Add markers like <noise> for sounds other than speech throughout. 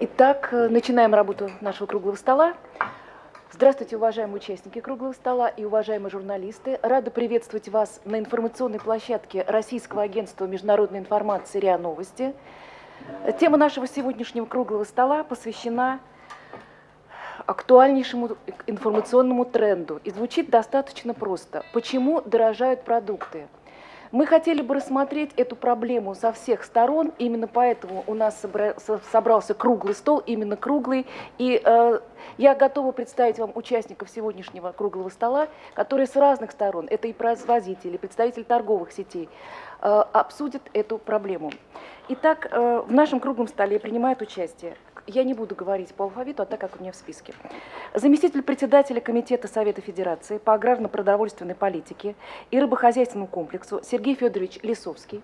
Итак, э, начинаем работу нашего круглого стола. Здравствуйте, уважаемые участники круглого стола и уважаемые журналисты. Рада приветствовать вас на информационной площадке Российского агентства международной информации РИА Новости. Тема нашего сегодняшнего круглого стола посвящена актуальнейшему информационному тренду. И звучит достаточно просто. Почему дорожают продукты? Мы хотели бы рассмотреть эту проблему со всех сторон, именно поэтому у нас собрался круглый стол, именно круглый. И э, я готова представить вам участников сегодняшнего круглого стола, которые с разных сторон, это и производители, представители торговых сетей, э, обсудят эту проблему. Итак, э, в нашем круглом столе принимают участие я не буду говорить по алфавиту, а так, как у меня в списке. Заместитель председателя Комитета Совета Федерации по аграрно-продовольственной политике и рыбохозяйственному комплексу Сергей Федорович Лисовский.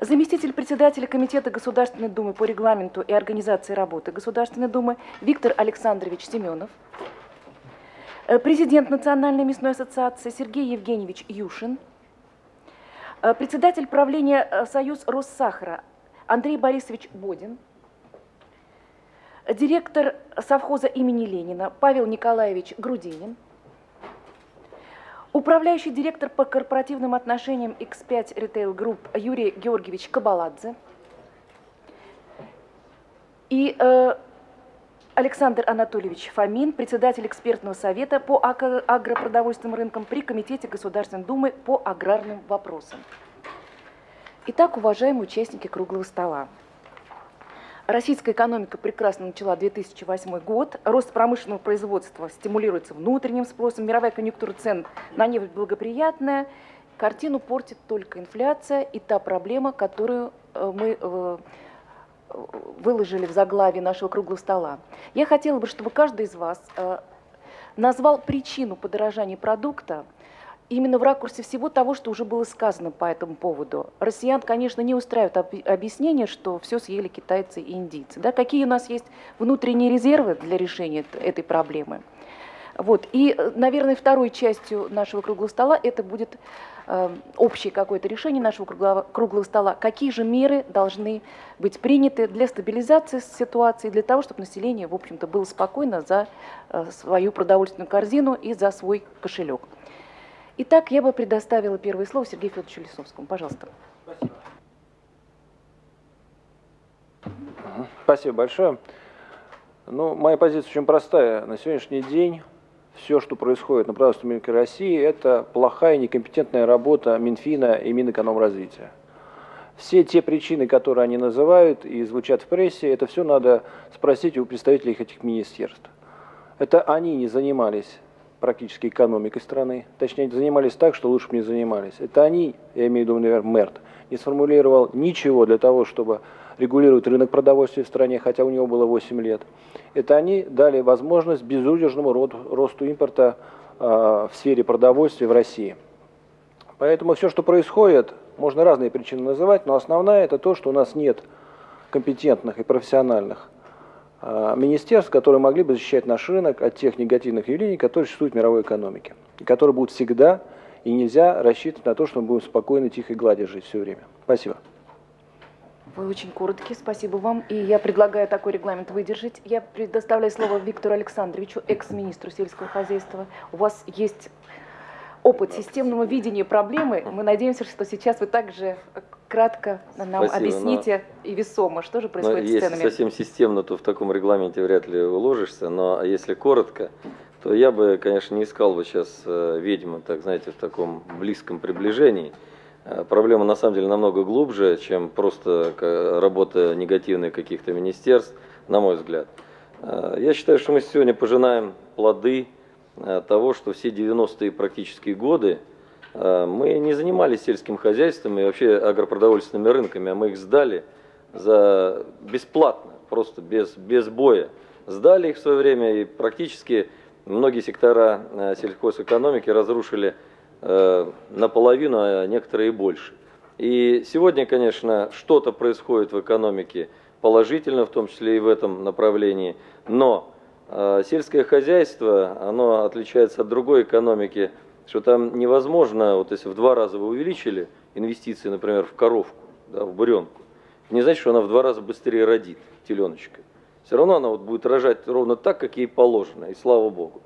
Заместитель председателя Комитета Государственной Думы по регламенту и организации работы Государственной Думы Виктор Александрович Семенов. Э, президент Национальной мясной ассоциации Сергей Евгеньевич Юшин. Э, председатель правления э, Союз Россахара Андрей Борисович Бодин директор совхоза имени Ленина Павел Николаевич Грудинин, управляющий директор по корпоративным отношениям X5 Retail Group Юрий Георгиевич Кабаладзе и э, Александр Анатольевич Фомин, председатель экспертного совета по агропродовольственным рынкам при Комитете Государственной Думы по аграрным вопросам. Итак, уважаемые участники круглого стола, Российская экономика прекрасно начала 2008 год. Рост промышленного производства стимулируется внутренним спросом. Мировая конъюнктура цен на нефть благоприятная. Картину портит только инфляция и та проблема, которую э, мы э, выложили в заглаве нашего круглого стола. Я хотела бы, чтобы каждый из вас э, назвал причину подорожания продукта, именно в ракурсе всего того, что уже было сказано по этому поводу. Россиян, конечно, не устраивает объяснение, что все съели китайцы и индийцы. Да? Какие у нас есть внутренние резервы для решения этой проблемы? Вот. И, наверное, второй частью нашего круглого стола это будет э, общее какое-то решение нашего круглого, круглого стола. Какие же меры должны быть приняты для стабилизации ситуации, для того, чтобы население, в общем-то, было спокойно за э, свою продовольственную корзину и за свой кошелек. Итак, я бы предоставила первое слово Сергею Федоровичу Лисовскому. Пожалуйста. Спасибо. Спасибо большое. Ну, моя позиция очень простая. На сегодняшний день все, что происходит на продовольственном рынке России, это плохая некомпетентная работа Минфина и Минэкономразвития. Все те причины, которые они называют и звучат в прессе, это все надо спросить у представителей этих министерств. Это они не занимались практически экономикой страны. Точнее, занимались так, что лучше бы не занимались. Это они, я имею в виду, например, МЭРТ, не сформулировал ничего для того, чтобы регулировать рынок продовольствия в стране, хотя у него было 8 лет. Это они дали возможность безудержному росту импорта э, в сфере продовольствия в России. Поэтому все, что происходит, можно разные причины называть, но основная это то, что у нас нет компетентных и профессиональных а, министерств, которые могли бы защищать наш рынок от тех негативных явлений, которые существуют в мировой экономике, и которые будут всегда, и нельзя рассчитывать на то, что мы будем спокойно, тихо и гладко жить все время. Спасибо. Вы очень короткие, спасибо вам. И я предлагаю такой регламент выдержать. Я предоставляю слово Виктору Александровичу, экс-министру сельского хозяйства. У вас есть опыт системного видения проблемы. Мы надеемся, что сейчас вы также кратко нам Спасибо, объясните но, и весомо, что же происходит но с если ценами. совсем системно, то в таком регламенте вряд ли уложишься, но если коротко, то я бы, конечно, не искал бы сейчас э, ведьму, так знаете, в таком близком приближении. Э, проблема на самом деле намного глубже, чем просто работа негативных каких-то министерств, на мой взгляд. Э, я считаю, что мы сегодня пожинаем плоды того, что все 90-е практически годы Э, мы не занимались сельским хозяйством и вообще агропродовольственными рынками, а мы их сдали за бесплатно, просто без, без боя. Сдали их в свое время и практически многие сектора э, сельхозэкономики разрушили э, наполовину, а некоторые и больше. И сегодня, конечно, что-то происходит в экономике положительно, в том числе и в этом направлении, но сельское хозяйство, оно отличается от другой экономики – что там невозможно, вот если в два раза вы увеличили инвестиции, например, в коровку, да, в буренку, не значит, что она в два раза быстрее родит, теленочка. Все равно она вот будет рожать ровно так, как ей положено, и слава богу.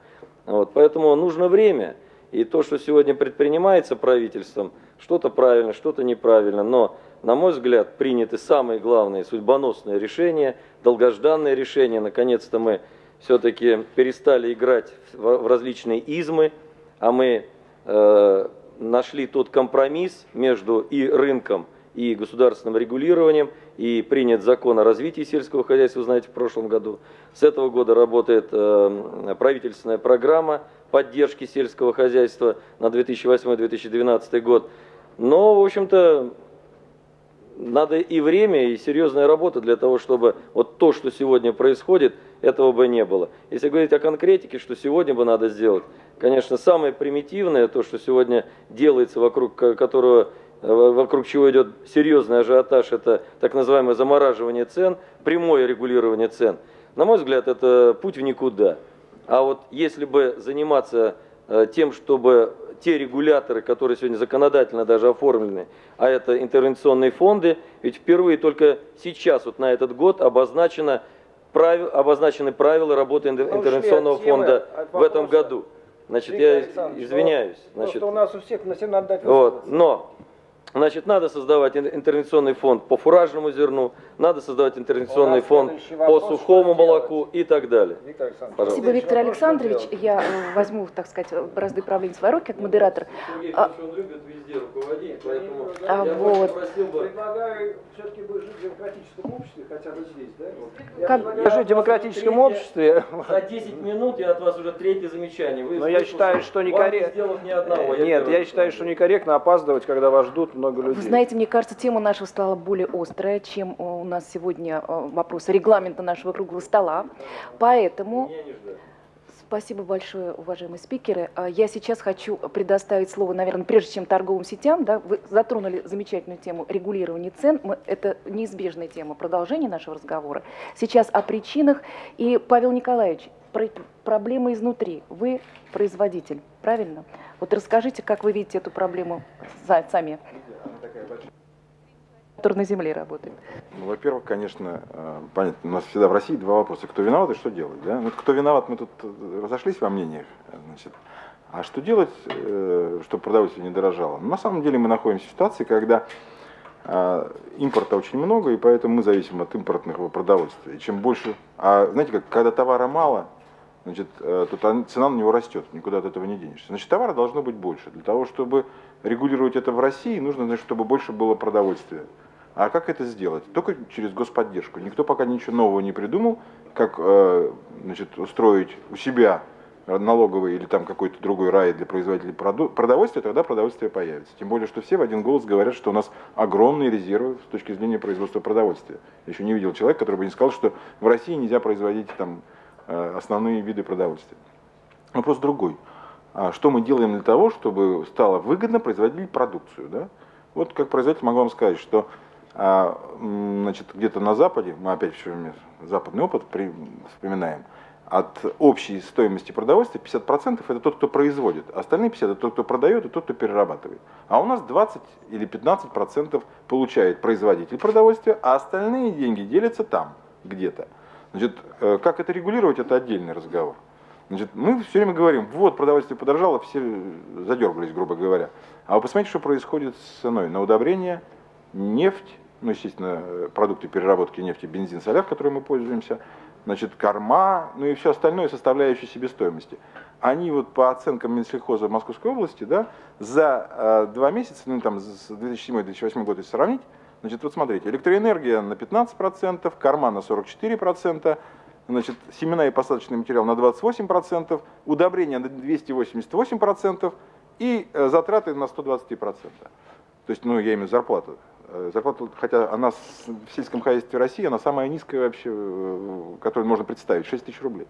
Вот, поэтому нужно время, и то, что сегодня предпринимается правительством, что-то правильно, что-то неправильно, но, на мой взгляд, приняты самые главные судьбоносные решения, долгожданные решения. Наконец-то мы все-таки перестали играть в различные измы, а мы э, нашли тот компромисс между и рынком, и государственным регулированием, и принят закон о развитии сельского хозяйства, знаете, в прошлом году. С этого года работает э, правительственная программа поддержки сельского хозяйства на 2008-2012 год. Но, в общем-то, надо и время, и серьезная работа для того, чтобы вот то, что сегодня происходит, этого бы не было. Если говорить о конкретике, что сегодня бы надо сделать, конечно, самое примитивное, то, что сегодня делается, вокруг которого э, вокруг чего идет серьезный ажиотаж, это так называемое замораживание цен, прямое регулирование цен. На мой взгляд, это путь в никуда. А вот если бы заниматься э, тем, чтобы те регуляторы, которые сегодня законодательно даже оформлены, а это интервенционные фонды, ведь впервые только сейчас, вот на этот год, обозначено, правил, обозначены правила работы интервенционного фонда в этом году. Значит, я извиняюсь. Значит, у нас у всех на надо дать вот, Но Значит, надо создавать интервенционный фонд по фуражному зерну, надо создавать интервенционный фонд по сухому молоку и так далее. Виктор Спасибо, Виктор Александрович. Я э, возьму, так сказать, бразды правления в свои руки, как модератор. Сергей а, он любит везде руководить, поэтому а, я вот. Предлагаю все-таки жить в демократическом обществе, хотя бы здесь, да? Вот. Как... Я, я жить в демократическом обществе... За 10 минут я от вас уже третье замечание. Вы Но я считаю, что некорректно... Ни одного, Нет, я считаю, что некорректно опаздывать, когда вас ждут много людей. Вы знаете, мне кажется, тема наша стала более острая, чем э, у нас сегодня э, вопрос регламента нашего круглого стола. Поэтому... Спасибо большое, уважаемые спикеры. А я сейчас хочу предоставить слово, наверное, прежде чем торговым сетям. Да, вы затронули замечательную тему регулирования цен. Мы, это неизбежная тема продолжения нашего разговора. Сейчас о причинах. И, Павел Николаевич, про, проблема изнутри. Вы производитель, правильно? Вот расскажите, как вы видите эту проблему сами который на земле работает? Ну, во-первых, конечно, э, понятно, у нас всегда в России два вопроса. Кто виноват и что делать? Да? Ну, кто виноват, мы тут э, разошлись во мнениях. Значит. А что делать, э, чтобы продовольствие не дорожало? Ну, на самом деле мы находимся в ситуации, когда импорта очень много, и поэтому мы зависим от импортного продовольствия. И чем больше... А знаете, как, когда товара мало, значит, то цена на него растет, никуда от этого не денешься. Значит, товара должно быть больше. Для того, чтобы регулировать это в России, нужно, значит, чтобы больше было продовольствия. А как это сделать? Только через господдержку. Никто пока ничего нового не придумал, как э, значит, устроить у себя налоговый или там какой-то другой рай для производителей продовольствия, тогда продовольствие появится. Тем более, что все в один голос говорят, что у нас огромные резервы с точки зрения производства продовольствия. Я еще не видел человека, который бы не сказал, что в России нельзя производить там э, основные виды продовольствия. Вопрос другой. А что мы делаем для того, чтобы стало выгодно производить продукцию? Да? Вот как производитель могу вам сказать, что а, значит, где-то на Западе, мы опять все время западный опыт вспоминаем, от общей стоимости продовольствия 50% это тот, кто производит, остальные 50% это тот, кто продает и тот, кто перерабатывает. А у нас 20 или 15% получает производитель продовольствия, а остальные деньги делятся там, где-то. Значит, э, как это регулировать, это отдельный разговор. Значит, мы все время говорим, вот продовольствие подорожало, все задергались, грубо говоря. А вы посмотрите, что происходит с ценой на удобрение, нефть, ну, естественно, продукты переработки нефти, бензин, соляр, которым мы пользуемся, значит, корма, ну и все остальное, составляющие себестоимости. Они вот по оценкам Минсельхоза Московской области, да, за э, два месяца, ну там с 2007-2008 года если сравнить, значит, вот смотрите, электроэнергия на 15%, корма на 44%, значит, семена и посадочный материал на 28%, удобрения на 288% и э, затраты на 123%. То есть, ну, я имею зарплату. Э, зарплата, хотя она в сельском хозяйстве России, она самая низкая вообще, э, которую можно представить, 6 тысяч рублей.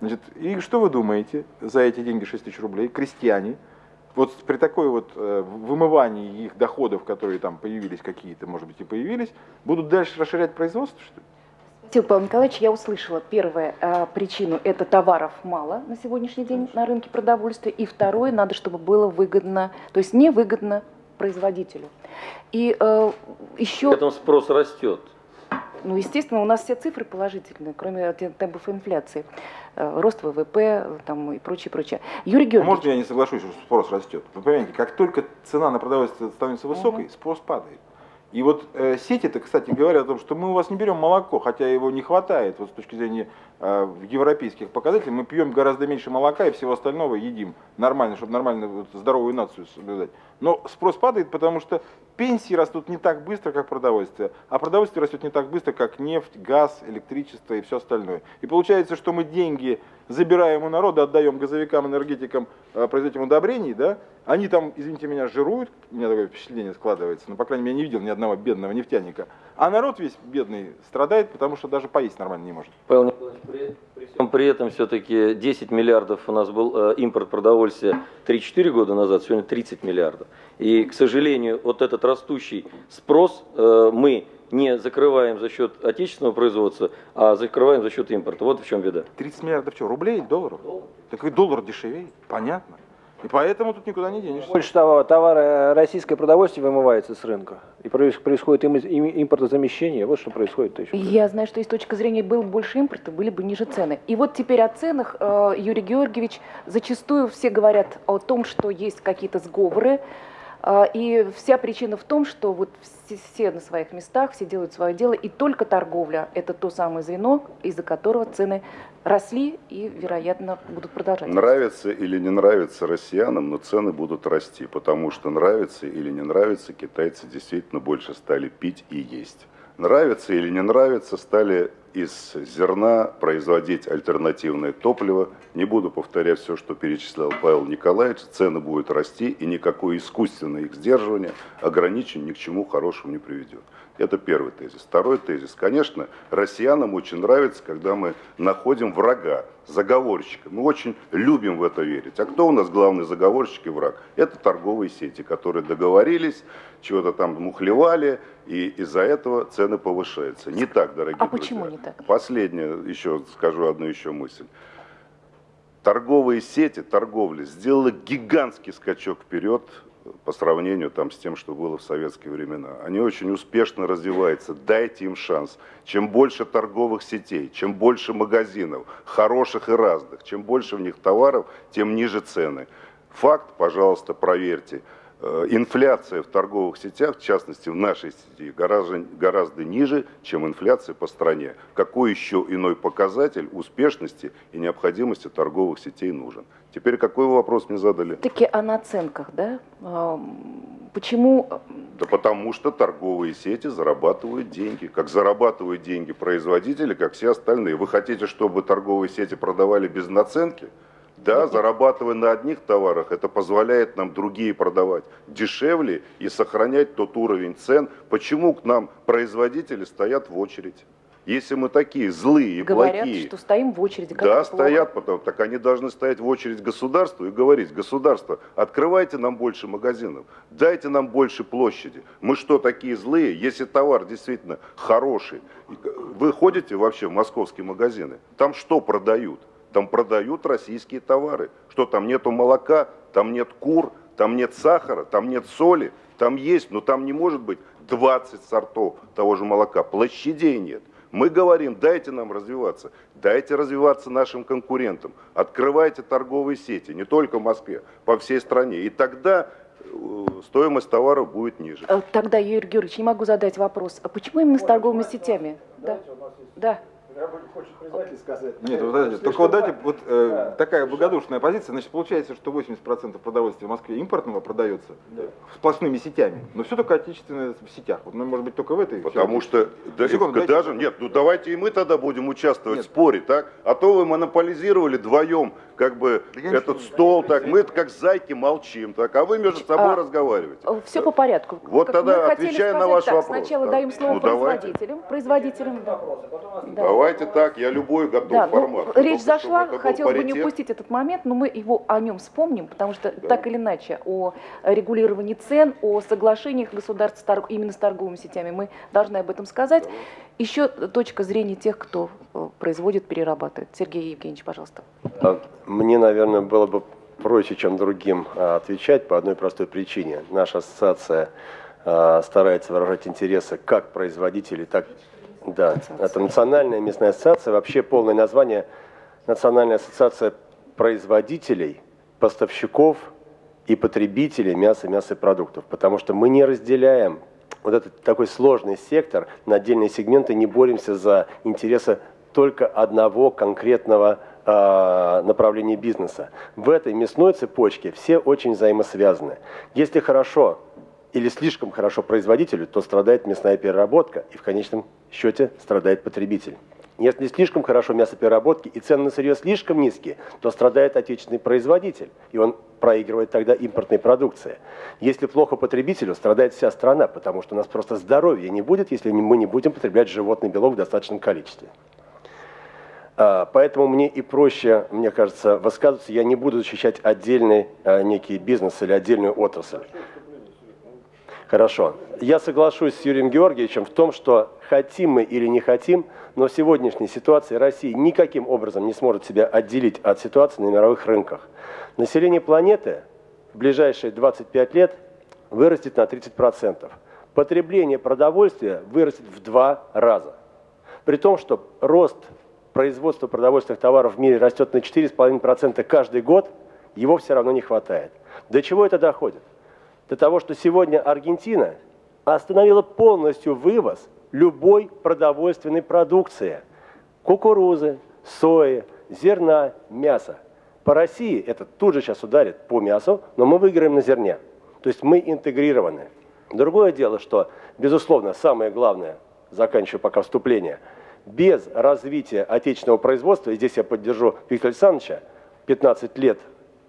Значит, и что вы думаете за эти деньги 6 тысяч рублей? Крестьяне, вот при такой вот вымывании их доходов, которые там появились какие-то, может быть, и появились, будут дальше расширять производство, что ли? Павел Николаевич. Я услышала первую э, причину – это товаров мало на сегодняшний день на рынке продовольствия. И второе – надо, чтобы было выгодно, то есть невыгодно производителю. И э, еще... При этом спрос растет. Ну, естественно, у нас все цифры положительные, кроме темпов инфляции. Э, рост ВВП там, и прочее, прочее. Юрий А Георгиевич, Можно я не соглашусь, что спрос растет? Вы понимаете, как только цена на продовольствие становится высокой, спрос падает. И вот э, сети-то, кстати, говорят о том, что мы у вас не берем молоко, хотя его не хватает вот с точки зрения э, европейских показателей. Мы пьем гораздо меньше молока и всего остального едим нормально, чтобы нормально вот, здоровую нацию соблюдать. Но спрос падает, потому что пенсии растут не так быстро, как продовольствие, а продовольствие растет не так быстро, как нефть, газ, электричество и все остальное. И получается, что мы деньги забираем у народа, отдаем газовикам, энергетикам, э, производителям удобрений, да, они там, извините меня, жируют, у меня такое впечатление складывается, но, по крайней мере, я не видел ни одного бедного нефтяника. А народ весь бедный страдает, потому что даже поесть нормально не может. Павел Николаевич, при, при этом все-таки 10 миллиардов у нас был э, импорт продовольствия 3-4 года назад, сегодня 30 миллиардов. И, к сожалению, вот этот растущий спрос э, мы не закрываем за счет отечественного производства, а закрываем за счет импорта. Вот в чем беда. 30 миллиардов что, рублей или долларов? Так и доллар дешевеет, понятно. И поэтому тут никуда не денешься. Больше того, товара российское продовольствие вымывается с рынка. И проис- происходит им- им- импортозамещение. Вот что происходит еще. Я знаю, что с точки зрения было бы больше импорта, были бы ниже цены. И вот теперь о ценах, э, Юрий Георгиевич, зачастую все говорят о том, что есть какие-то сговоры, э, и вся причина в том, что вот все, на своих местах, все делают свое дело, и только торговля – это то самое звено, из-за которого цены росли и, вероятно, будут продолжать. Нравится или не нравится россиянам, но цены будут расти, потому что нравится или не нравится, китайцы действительно больше стали пить и есть. Нравится или не нравится, стали из зерна производить альтернативное топливо. Не буду повторять все, что перечислял Павел Николаевич. Цены будут расти, и никакое искусственное их сдерживание, ограничение ни к чему хорошему не приведет. Это первый тезис. Второй тезис. Конечно, россиянам очень нравится, когда мы находим врага, заговорщика. Мы очень любим в это верить. А кто у нас главный заговорщик и враг? Это торговые сети, которые договорились, чего-то там мухлевали, и из-за этого цены повышаются. Не так, дорогие А друзья. почему не так? Последнее, еще скажу одну еще мысль. Торговые сети, торговля сделала гигантский скачок вперед по сравнению там, с тем, что было в советские времена. Они очень успешно развиваются. Дайте им шанс. Чем больше торговых сетей, чем больше магазинов, хороших и разных, чем больше в них товаров, тем ниже цены. Факт, пожалуйста, проверьте. Э, Инфляция в торговых сетях, в частности в нашей сети, гораздо, гораздо ниже, чем инфляция по стране. Какой еще иной показатель успешности и необходимости торговых сетей нужен? Теперь какой вопрос мне задали? Таки о наценках, да? Ам, Почему Да потому что торговые сети зарабатывают деньги. Как зарабатывают деньги производители, как все остальные. Вы хотите, чтобы торговые сети продавали без наценки? Да, зарабатывая на одних товарах, это позволяет нам другие продавать дешевле и сохранять тот уровень цен. Почему к нам производители стоят в очередь? Если мы такие злые и говорят, плохие, что стоим в очереди? как да, стоят потом. Так они должны стоять в очередь государству и говорить, государство, открывайте нам больше магазинов, дайте нам больше площади. Мы что, такие злые? Если товар действительно хороший, вы ходите вообще в московские магазины, там что продают? Там продают российские товары. Что там нету молока, там нет кур, там нет сахара, там нет соли. Там есть, но там не может быть 20 сортов того же молока. Площадей нет. Мы говорим, дайте нам развиваться, дайте развиваться нашим конкурентам, открывайте торговые сети, не только в Москве, по всей стране. И тогда э, стоимость товаров будет ниже. Э, Тогда, Юрий Георгиевич, не могу задать вопрос. А почему именно с торговыми сетями? Да. Да. Нет, вот подождите, только вот дайте вот э, такая благодушная позиция, значит получается, что 80% продовольствия в Москве импортного продается сплошными сетями, но все только отечественное в сетях. Вот, ну, может быть, только в этой. Потому что да, Секунду, дайте- даже нет, ну давайте и мы тогда будем участвовать Нет. в споре, так? А то вы монополизировали вдвоем как бы Да этот стол, так мы как зайки молчим, так, а вы между собой А, разговариваете. Все по порядку. Вот Как тогда отвечая на ваш так, вопрос, Сначала да. даем слово Ну, давайте. производителям. Производителям, да. Да. Давайте так, я любой готов Да, ну, формат. речь Только зашла, хотелось бы не упустить этот момент, но мы его о нем вспомним, потому что так или иначе о регулировании цен, о соглашениях государств именно с торговыми сетями мы должны об этом сказать. Еще точка зрения тех, кто э, производит, перерабатывает. Сергей Евгеньевич, пожалуйста. А Мне, наверное, было бы проще, чем другим а, отвечать по одной простой причине. Наша ассоциация а, старается выражать интересы как производителей, так да, это Национальная местная ассоциация, вообще полное название Национальная ассоциация производителей, поставщиков и потребителей мяса, мясопродуктов, потому что мы не разделяем вот этот такой сложный сектор на отдельные сегменты, не боремся за интересы только одного конкретного э, направления бизнеса. В этой мясной цепочке все очень взаимосвязаны. Если хорошо или слишком хорошо производителю, то страдает мясная переработка и в конечном счете страдает потребитель. Если слишком хорошо мясопереработки и цены на сырье слишком низкие, то страдает отечественный производитель, и он проигрывает тогда импортной продукции. Если плохо потребителю, страдает вся страна, потому что у нас просто здоровья не будет, если мы не будем потреблять животный белок в достаточном количестве. А, поэтому мне и проще, мне кажется, высказываться. Я не буду защищать отдельный а, некий бизнес или отдельную отрасль. Хорошо. Я соглашусь с Юрием Георгиевичем в том, что хотим мы или не хотим, но в сегодняшней ситуации Россия никаким образом не сможет себя отделить от ситуации на мировых рынках. Население планеты в ближайшие 25 лет вырастет на 30%. Потребление продовольствия вырастет в два раза. При том, что рост производства продовольственных товаров в мире растет на 4,5% каждый год, его все равно не хватает. До чего это доходит? До того, что сегодня Аргентина остановила полностью вывоз любой продовольственной продукции. Кукурузы, сои, зерна, мяса. По России это тут же сейчас ударит по мясу, но мы выиграем на зерне. То есть мы интегрированы. Другое дело, что, безусловно, самое главное, заканчиваю пока вступление, без развития отечественного производства, и здесь я поддержу Виктора Александровича, 15 лет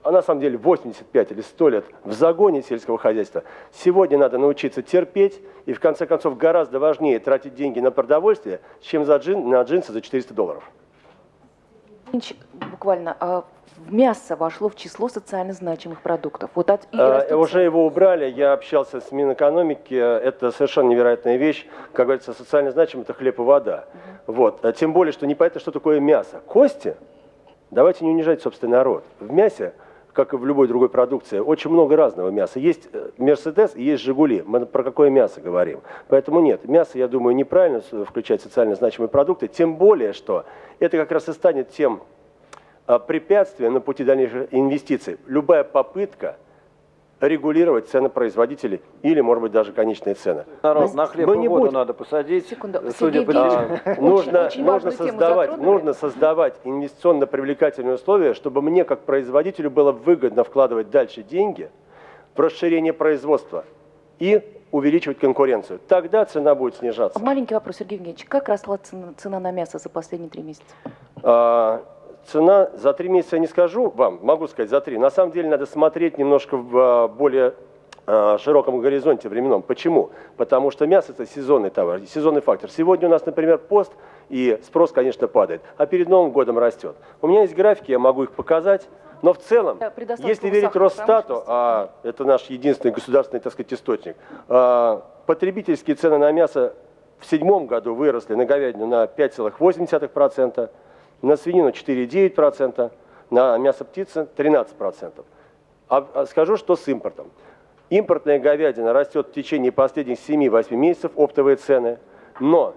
а на самом деле 85 или 100 лет в загоне сельского хозяйства. Сегодня надо научиться терпеть, и в конце концов гораздо важнее тратить деньги на продовольствие, чем за джин, на джинсы за 400 долларов. Буквально, а мясо вошло в число социально значимых продуктов. Вот от, а, уже его убрали, я общался с Минэкономики, это совершенно невероятная вещь. Как говорится, социально значимый – это хлеб и вода. Угу. Вот. А тем более, что непонятно, что такое мясо. Кости? Давайте не унижать собственный народ. В мясе как и в любой другой продукции, очень много разного мяса. Есть э, Мерседес и есть Жигули. Мы про какое мясо говорим. Поэтому нет, мясо, я думаю, неправильно включать социально значимые продукты. Тем более, что это как раз и станет тем а, препятствием на пути дальнейших инвестиций. Любая попытка регулировать цены производителей или, может быть, даже конечные цены. Народ, на хлеб и воду будем... надо посадить. Секунду. Судя по... а, нужно, очень нужно, создавать, нужно создавать инвестиционно-привлекательные условия, чтобы мне, как производителю, было выгодно вкладывать дальше деньги в расширение производства и увеличивать конкуренцию. Тогда цена будет снижаться. Маленький вопрос, Сергей Евгеньевич. Как росла цена, цена на мясо за последние три месяца? А, цена за три месяца я не скажу вам, могу сказать за три. На самом деле надо смотреть немножко в а, более а, широком горизонте временном. Почему? Потому что мясо это сезонный товар, сезонный фактор. Сегодня у нас, например, пост, и спрос, конечно, падает, а перед Новым годом растет. У меня есть графики, я могу их показать. Но в целом, если верить Росстату, а это наш единственный государственный, так сказать, источник, а, потребительские цены на мясо в седьмом году выросли на говядину на 5,8%, на свинину 4,9%, на мясо птицы 13%. А, а скажу, что с импортом. Импортная говядина растет в течение последних 7-8 месяцев, оптовые цены, но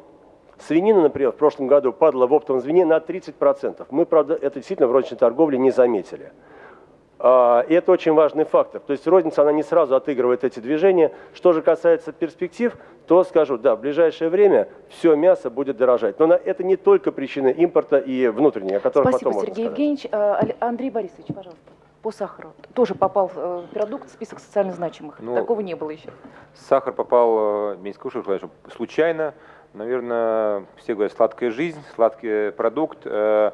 свинина, например, в прошлом году падала в оптовом звене на 30%. Мы, правда, это действительно в розничной торговле не заметили. А, и это очень важный фактор. То есть розница, она не сразу отыгрывает эти движения. Что же касается перспектив, то скажу, да, в ближайшее время все мясо будет дорожать. Но это не только причины импорта и внутренней, о которых Спасибо, потом Сергей Евгеньевич. А, Андрей Борисович, пожалуйста. По сахару. Тоже попал в э, продукт в список социально значимых. Ну, Такого не было еще. Сахар попал, не скажу, случайно. Наверное, все говорят, сладкая жизнь, сладкий продукт. Э,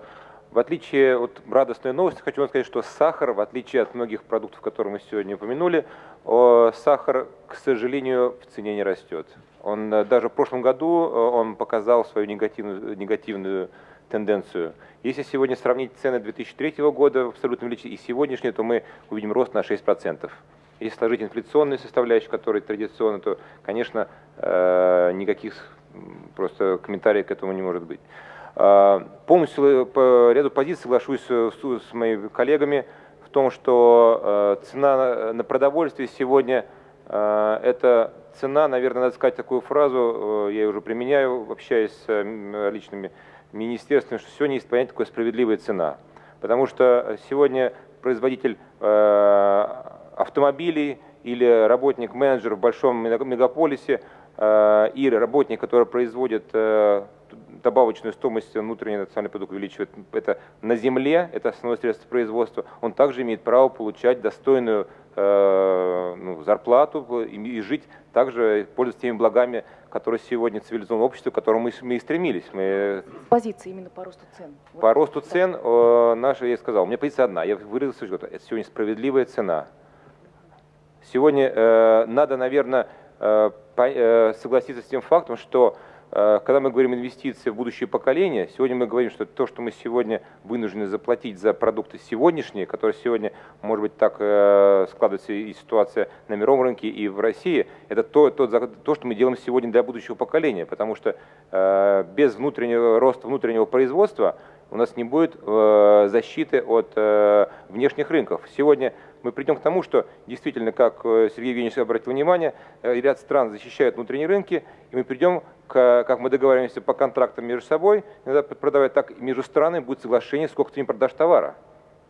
в отличие от радостной новости, хочу вам сказать, что сахар, в отличие от многих продуктов, которые мы сегодня упомянули, сахар, к сожалению, в цене не растет. Он э, даже в прошлом году он показал свою негативную, негативную тенденцию. Если сегодня сравнить цены 2003 года в абсолютном величине и сегодняшние, то мы увидим рост на 6%. Если сложить инфляционные составляющие, которые традиционно, то, конечно, э, никаких просто комментариев к этому не может быть. Э, полностью по ряду позиций соглашусь с моими коллегами, том, что цена на продовольствие сегодня это цена, наверное, надо сказать такую фразу, я ее уже применяю, общаясь с личными министерствами, что сегодня есть понятие такое справедливая цена. Потому что сегодня производитель автомобилей или работник-менеджер в большом мегаполисе э, и работник, который производит э, добавочную стоимость внутренний национальный продукт увеличивает это на земле, это основное средство производства, он также имеет право получать достойную э, ну, зарплату и, и жить также, пользоваться теми благами, которые сегодня цивилизованное общество, к которому мы, мы и стремились. Мы... Позиция именно по росту цен. По росту цен э, наша, я сказал, у меня позиция одна, я выразился, что это сегодня справедливая цена. Сегодня э, надо, наверное, э, э, согласиться с тем фактом, что э, когда мы говорим инвестиции в будущее поколение, сегодня мы говорим, что то, что мы сегодня вынуждены заплатить за продукты сегодняшние, которые сегодня, может быть, так э, складывается и ситуация на мировом рынке и в России, это то, то, то, что мы делаем сегодня для будущего поколения, потому что э, без внутреннего роста внутреннего производства у нас не будет э, защиты от э, внешних рынков. Сегодня мы придем к тому, что действительно, как э, Сергей Евгеньевич обратил внимание, э, ряд стран защищают внутренние рынки, и мы придем, к, как мы договариваемся по контрактам между собой, иногда продавать так между странами будет соглашение, сколько ты им продашь товара.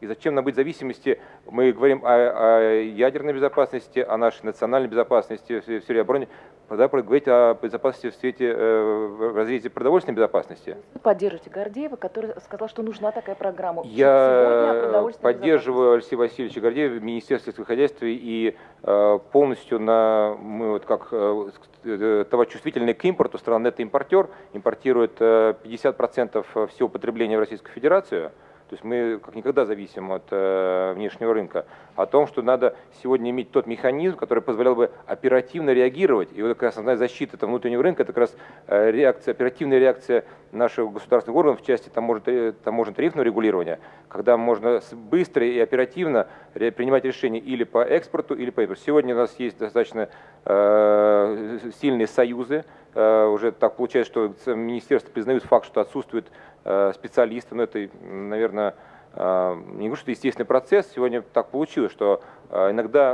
И зачем нам быть в зависимости, мы говорим о, о ядерной безопасности, о нашей национальной безопасности в сфере обороны, когда говорить о безопасности в свете э, в разрезе продовольственной безопасности. Вы поддерживаете Гордеева, который сказал, что нужна такая программа. Я поддерживаю Алексея Васильевича Гордеева, Министерство сельского хозяйства и э, полностью на, мы вот как э, э товарочувствительный к импорту, страна это импортер, импортирует 50% всего потребления в Российскую Федерацию. То есть мы как никогда зависим от э, внешнего рынка. О том, что надо сегодня иметь тот механизм, который позволял бы оперативно реагировать. И вот как основная защита этого внутреннего рынка, это как раз э, реакция, оперативная реакция наших государственных органов в части таможенно-тарифного регулирования, когда можно быстро и оперативно принимать решения или по экспорту, или по импорту. Сегодня у нас есть достаточно э, сильные союзы, э, уже так получается, что министерство признают факт, что отсутствует Э, специалисты, но это, наверное, э, не говорю, что естественный процесс, сегодня так получилось, что э, иногда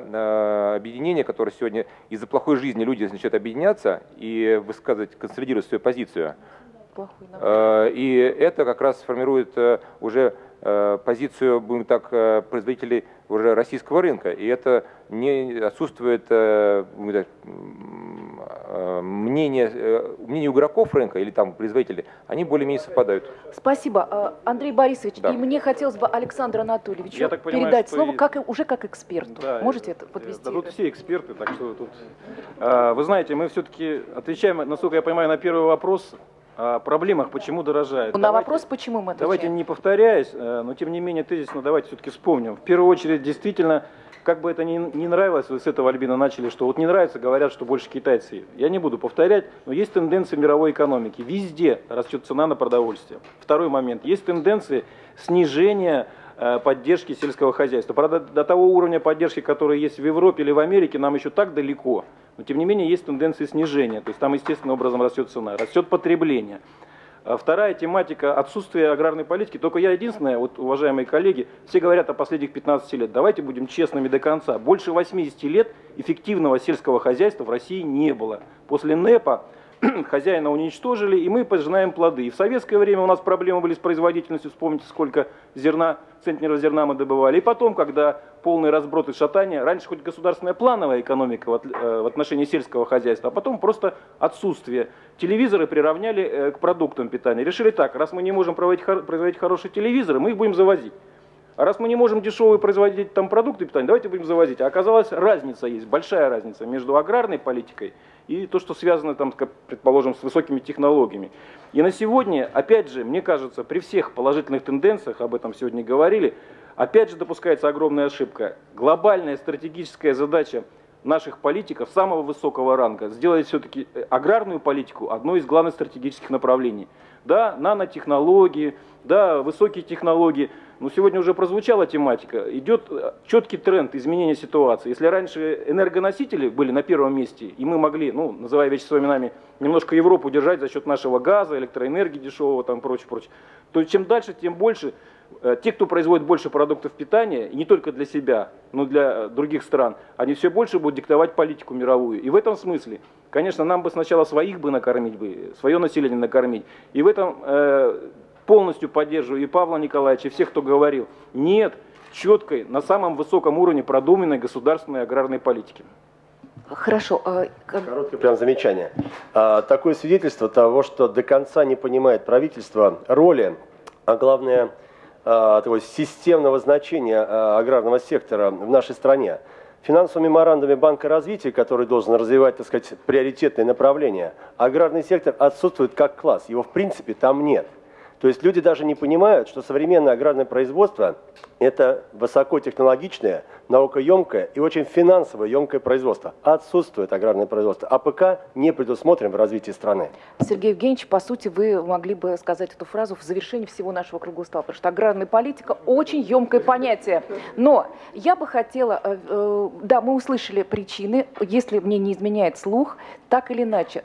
объединения, которые сегодня из-за плохой жизни люди начинают объединяться и высказывать, консолидировать свою позицию, и это как раз формирует уже позицию, будем так, производителей уже российского рынка. И это не отсутствует Э, мнение, э, мнение игроков рынка или там производителей, они более-менее совпадают. Спасибо. Э, Андрей Борисович, да. и мне хотелось бы Александру Анатольевичу Я так понимаю, передать слово как, уже как эксперту. Да, Можете это подвести? Да, тут все эксперты, так что тут... Вы знаете, мы все-таки отвечаем, насколько я понимаю, на первый вопрос о проблемах, почему дорожает. На давайте, вопрос, почему мы отвечаем. Давайте не повторяясь, но тем не менее тезисно давайте все-таки вспомним. В первую очередь, действительно, как бы это ни, ни нравилось, вы с этого Альбина начали, что вот не нравится, говорят, что больше китайцы. Я не буду повторять, но есть тенденции мировой экономики. Везде растет цена на продовольствие. Второй момент. Есть тенденции снижения э, поддержки сельского хозяйства. Правда, до того уровня поддержки, который есть в Европе или в Америке, нам еще так далеко. Но тем не менее есть тенденции снижения. То есть там естественным образом растет цена, растет потребление. А вторая тематика – отсутствие аграрной политики. Только я единственное, вот, уважаемые коллеги, все говорят о последних 15 лет. Давайте будем честными до конца. Больше 80 лет эффективного сельского хозяйства в России не было. После НЭПа <clears throat> хозяина уничтожили, и мы пожинаем плоды. И в советское время у нас проблемы были с производительностью, вспомните, сколько зерна, центнеров зерна мы добывали. И потом, когда полный разброд и шатание, раньше хоть государственная плановая экономика в э, отношении сельского хозяйства, а потом просто отсутствие. Телевизоры приравняли э, к продуктам питания. Решили так, раз мы не можем производить хорошие телевизоры, мы их будем завозить. А раз мы не можем дешевые производить там продукты питания, давайте будем завозить. А оказалось, разница есть, большая разница между аграрной политикой и то, что связано, там, предположим, с высокими технологиями. И на сегодня, опять же, мне кажется, при всех положительных тенденциях, об этом сегодня говорили, опять же допускается огромная ошибка. Глобальная стратегическая задача наших политиков самого высокого ранга сделать все-таки э, аграрную политику одной из главных стратегических направлений. Да, нанотехнологии, да, высокие технологии – но сегодня уже прозвучала тематика. Идет э, четкий тренд изменения ситуации. Если раньше энергоносители были на первом месте, и мы могли, ну, называя вещи своими именами, немножко Европу держать за счет нашего газа, электроэнергии дешевого, там, прочее, прочее, то чем дальше, тем больше те, кто производит больше продуктов питания, и не только для себя, но и для других стран, они все больше будут диктовать политику мировую. И в этом смысле, конечно, нам бы сначала своих бы накормить, бы, свое население накормить. И в этом э, полностью поддерживаю и Павла Николаевича, и всех, кто говорил, нет четкой, на самом высоком уровне продуманной государственной аграрной политики. Хорошо. А, Короткое прям замечание. А, такое свидетельство того, что до конца не понимает правительство роли, а главное – Э, такого системного значения э, аграрного сектора в нашей стране. Финансовым меморандуме Банка развития, который должен развивать, так сказать, приоритетные направления, аграрный сектор отсутствует как класс. Его в принципе там нет. То есть люди даже не понимают, что современное аграрное производство – это высокотехнологичное, наукоемкое и очень финансово емкое производство. Отсутствует аграрное производство. АПК не предусмотрен в развитии страны. Сергей Евгеньевич, по сути, вы могли бы сказать эту фразу в завершении всего нашего круглого стола, потому что аграрная политика – очень емкое понятие. Но я бы хотела, э, э, да, мы услышали причины, если мне не изменяет слух, так или иначе,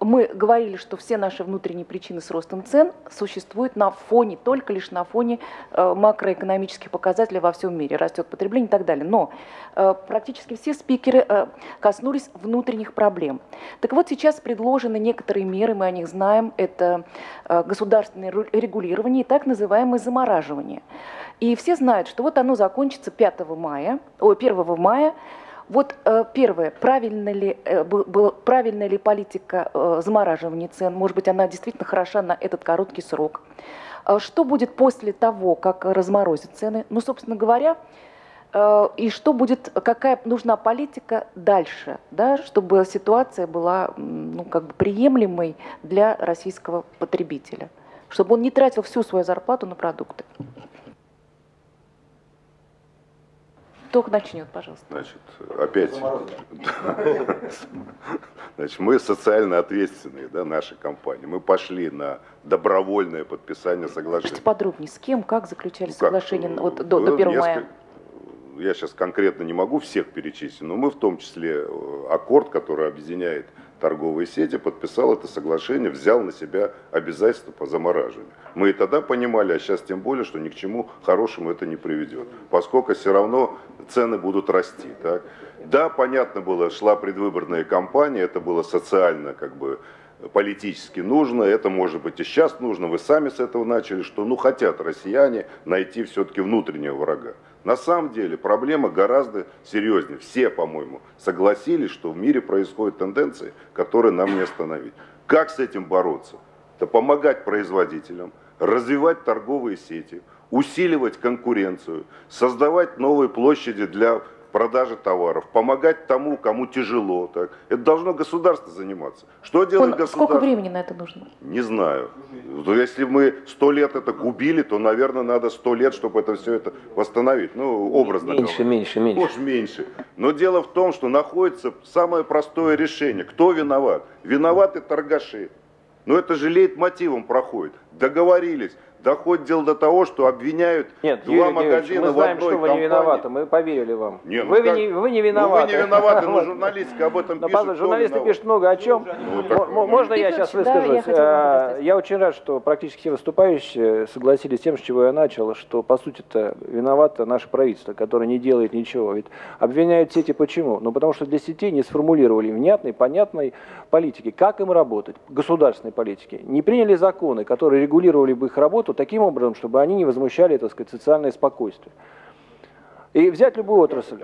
мы говорили, что все наши внутренние причины с ростом цен существуют на фоне, только лишь на фоне э, макроэкономических показателей во всем мире, растет потребление и так далее. Но э, практически все спикеры э, коснулись внутренних проблем. Так вот, сейчас предложены некоторые меры, мы о них знаем, это государственное регулирование и так называемое замораживание. И все знают, что вот оно закончится 5 мая, о, 1 мая, вот э, первое, правильно ли, э, был, правильная ли политика э, замораживания цен? Может быть, она действительно хороша на этот короткий срок. Что будет после того, как разморозят цены? Ну, собственно говоря, и что будет, какая нужна политика дальше, да, чтобы ситуация была ну, как бы приемлемой для российского потребителя, чтобы он не тратил всю свою зарплату на продукты. Кто начнет, пожалуйста? Значит, опять. Значит, мы социально ответственные, да, наша компания. Мы пошли на добровольное подписание соглашения. Скажите подробнее, с кем, как заключали ну, соглашение вот, до, до 1 мая? Я сейчас конкретно не могу всех перечислить, но мы в том числе э, аккорд, который объединяет торговые сети, подписал это соглашение, взял на себя обязательства по замораживанию. Мы и тогда понимали, а сейчас тем более, что ни к чему хорошему это не приведет, поскольку все равно цены будут расти. Так? Да, понятно было, шла предвыборная кампания, это было социально как бы политически нужно, это может быть и сейчас нужно, вы сами с этого начали, что ну хотят россияне найти все-таки внутреннего врага. На самом деле проблема гораздо серьезнее. Все, по-моему, согласились, что в мире происходят тенденции, которые нам не остановить. Как с этим бороться? Это помогать производителям, развивать торговые сети, усиливать конкуренцию, создавать новые площади для продажи товаров, помогать тому, кому тяжело. Так. Это должно государство заниматься. Что делает государство? Сколько времени на это нужно? Не знаю. Но если мы сто лет это губили, то, наверное, надо сто лет, чтобы это все это восстановить. Ну, образно Меньше, говоря. меньше, меньше. Может, меньше. Но дело в том, что находится самое простое решение. Кто виноват? Виноваты торгаши. Но это же лейт мотивом проходит. Договорились доходит дело до того, что обвиняют Нет, два Юрий магазина мы знаем, в одной что вы компании. не виноваты, мы поверили вам. Не, ну вы, как? не, вы не виноваты. Ну, вы не виноваты, но <laughs> журналистка об этом пишет. Журналисты пишут много о чем. Ну, М- Можно я сейчас выскажусь? сказать. Я очень рад, что практически все выступающие согласились с тем, с чего я начал, что по сути-то виновато наше правительство, которое не делает ничего. Ведь обвиняют сети почему? Ну потому что для сетей не сформулировали внятной, понятной политики, как им работать, государственной политики. Не приняли законы, которые регулировали бы их работу таким образом, чтобы они не возмущали, так сказать, социальное спокойствие. И взять любую отрасль.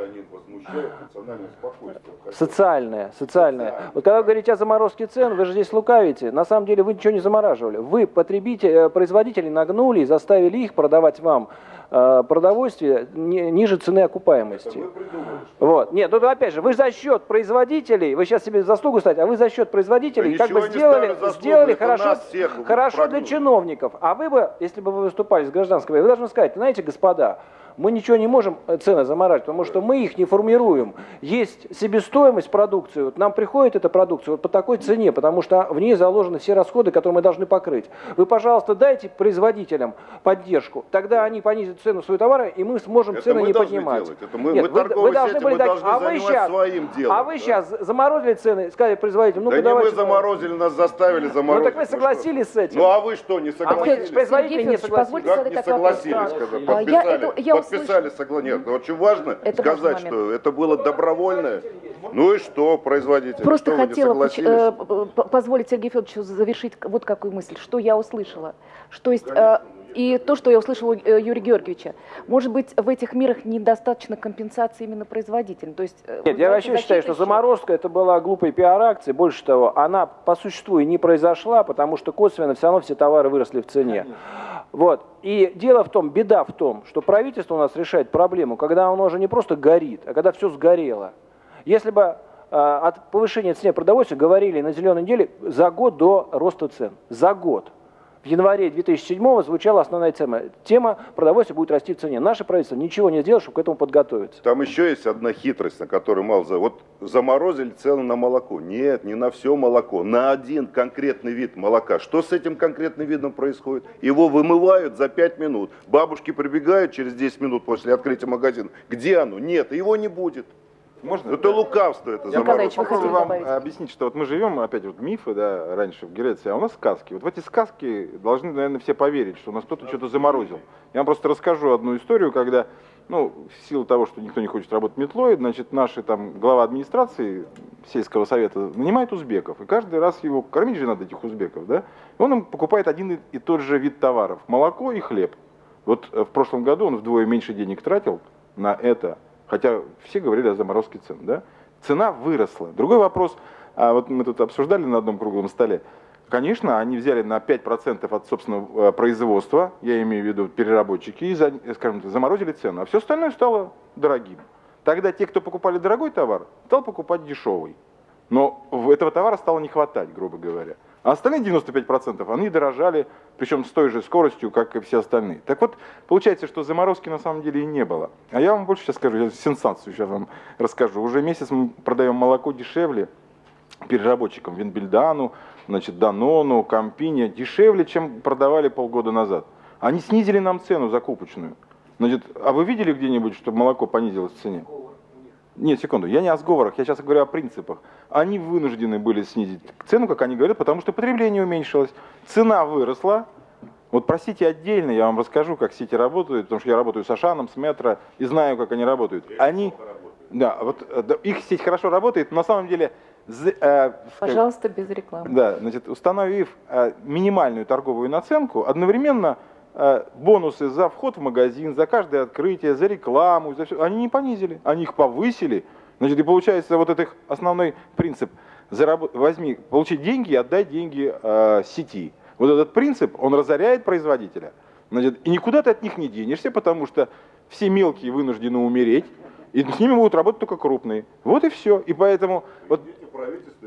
Социальное, социальное. Вот когда вы говорите о заморозке цен, вы же здесь лукавите. На самом деле вы ничего не замораживали. Вы, потребители, э, производители, нагнули и заставили их продавать вам э, продовольствие ни- ниже цены окупаемости. Вот. Нет, ну опять же, вы за счет производителей, вы сейчас себе заслугу ставите, а вы за счет производителей Да как бы сделали, заслугу, сделали хорошо, хорошо для чиновников. А вы бы, если бы вы выступали с гражданской вы должны сказать, знаете, господа, мы ничего не можем э, цены заморать, потому что мы их не формируем. Есть себестоимость продукции, вот нам приходит эта продукция вот по такой цене, потому что в ней заложены все расходы, которые мы должны покрыть. Вы, пожалуйста, дайте производителям поддержку, тогда они понизят цену своего товара, и мы сможем Это цены мы не поднимать. делать. Это мы- Нет, мы вы, торговые вы должны сети, были мы дать, должны а вы сейчас, своим делом, а вы да. сейчас заморозили цены, сказали производителям, ну да не давайте. мы заморозили, нас заставили заморозить. Ну так вы что? согласились с этим. Ну а вы что, не А согласились? производители, Сергей не согласились. Как не согласились, Да. когда А, подписали? я это- я подписали согласие. Нет, ну, очень важно Это сказать, что это было добровольное. Ну и что, производители? Просто что хотела э, позволить Сергею Федоровичу завершить вот какую мысль, что я услышала. Что есть, и то, что я услышала у э, Юрия Георгиевича. Может быть, в этих мерах недостаточно компенсации именно производителям? То есть, э, Нет, я вообще считаю, что защита счет. заморозка это была глупой пиар-акция. Больше того, она по существу и не произошла, потому что косвенно все равно все товары выросли в цене. Вот. И дело в том, беда в том, что правительство у нас решает проблему, когда оно уже не просто горит, а когда все сгорело. Если бы э, от повышения цены продовольствия говорили на зеленой неделе за год до роста цен. За год. В январе 2007 звучала основная тема. Тема продовольствия будет расти в цене. Наше правительство ничего не сделало, чтобы к этому подготовиться. Там еще есть одна хитрость, на которую мало. Вот заморозили цену на молоко. Нет, не на все молоко, на один конкретный вид молока. Что с этим конкретным видом происходит? Его вымывают за 5 минут. Бабушки прибегают через 10 минут после открытия магазина. Где оно? Нет, его не будет. Можно? Это лукавство, это заморозка. попробую вам добавить? объяснить, что вот мы живем, опять вот мифы, да, раньше в Греции, а у нас сказки. Вот в эти сказки должны, наверное, все поверить, что у нас кто-то что-то заморозил. Я вам просто расскажу одну историю, когда, ну, в силу того, что никто не хочет работать метлой, значит, наши там глава администрации сельского совета нанимает узбеков, и каждый раз его кормить же надо этих узбеков, да, и он им покупает один и- и тот же вид товаров, молоко и хлеб. Вот э, в прошлом году он вдвое меньше денег тратил на это, хотя все говорили о заморозке цен, да, цена выросла. Другой вопрос, а вот мы тут обсуждали на одном круглом столе, конечно, они взяли на 5% от собственного э, производства, я имею в виду переработчики, и, э, скажем так, заморозили цену, а все остальное стало дорогим. Тогда те, кто покупали дорогой товар, стал покупать дешевый. Но этого товара стало не хватать, грубо говоря. А остальные 95% они дорожали, причем с той же скоростью, как и все остальные. Так вот, получается, что заморозки на самом деле и не было. А я вам больше сейчас скажу, я сенсацию сейчас вам расскажу. Уже месяц мы продаем молоко дешевле переработчикам Винбельдану, значит, Данону, Кампине, дешевле, чем продавали полгода назад. Они снизили нам цену закупочную. Значит, а вы видели где-нибудь, чтобы молоко понизилось в цене? Нет, секунду, я не о сговорах, я сейчас говорю о принципах. Они вынуждены были снизить цену, как они говорят, потому что потребление уменьшилось. Цена выросла. Вот про сети отдельно я вам расскажу, как сети работают, потому что я работаю с Ашаном, с Метро, и знаю, как они работают. Они, да, вот э, да, их сеть хорошо работает, но на самом деле, э, скажем, Пожалуйста, без рекламы. да, значит, установив э, минимальную торговую наценку, одновременно э, бонусы за вход в магазин, за каждое открытие, за рекламу, за все, они не понизили, они их повысили. Значит, и получается вот этот основной принцип заработ... возьми, получи деньги и отдай деньги э, сети. Вот этот принцип, он разоряет производителя. Значит, и никуда ты от них не денешься, потому что все мелкие вынуждены умереть, и с ними будут работать только крупные. Вот и все. И поэтому вот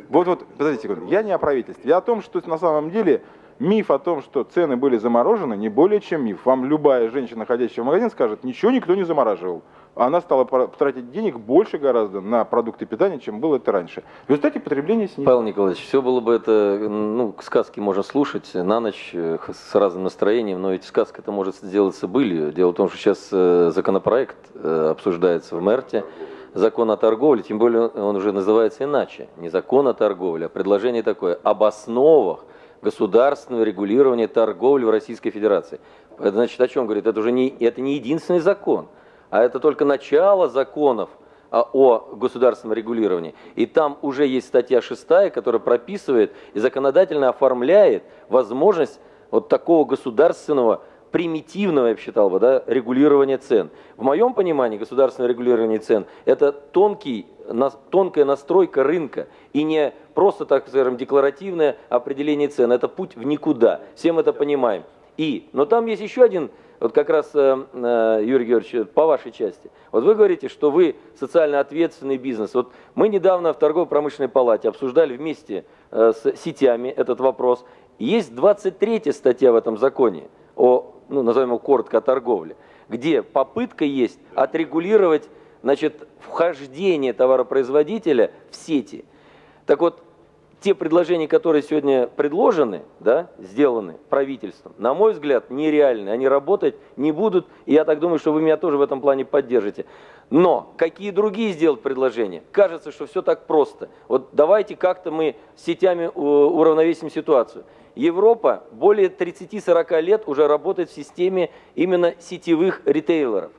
вот, вот, подождите секунду, я не о правительстве, я о том, что на самом деле миф о том, что цены были заморожены, не более чем миф. Вам любая женщина, ходящая в магазин, скажет, ничего никто не замораживал. Она стала тратить денег больше гораздо на продукты питания, чем было это раньше. В результате потребление снизилось. Павел Николаевич, все было бы это, ну, сказки можно слушать на ночь э, с разным настроением, но ведь сказка это может сделаться былью. Дело в том, что сейчас э, законопроект э, обсуждается в МЭРТе, закон о торговле, тем более он уже называется иначе, не закон о торговле, а предложение такое, об основах государственного регулирования торговли в Российской Федерации. Это значит о чем говорит? Это уже не, это не единственный закон, а это только начало законов а, о государственном регулировании. И там уже есть статья 6, которая прописывает и законодательно оформляет возможность вот такого государственного примитивного, я бы считал да, регулирования цен. В моем понимании государственное регулирование цен – это тонкий, нас- тонкая настройка рынка и не просто, так скажем, декларативное определение цен. Это путь в никуда. Все мы это понимаем. И, но там есть еще один, вот как раз, э, э, Юрий Георгиевич, по вашей части. Вот вы говорите, что вы социально ответственный бизнес. Вот мы недавно в торгово-промышленной палате обсуждали вместе э, с сетями этот вопрос. Есть 23 статья в этом законе о, ну, назовем его коротко, о торговле, где попытка есть отрегулировать, значит, вхождение товаропроизводителя в сети. Так вот, те предложения, которые сегодня предложены, да, сделаны правительством, на мой взгляд, нереальны. Они работать не будут, и я так думаю, что вы меня тоже в этом плане поддержите. Но какие другие сделать предложения? Кажется, что все так просто. Вот давайте как-то мы сетями э, уравновесим ситуацию. Европа более 30-40 лет уже работает в системе именно сетевых ритейлеров.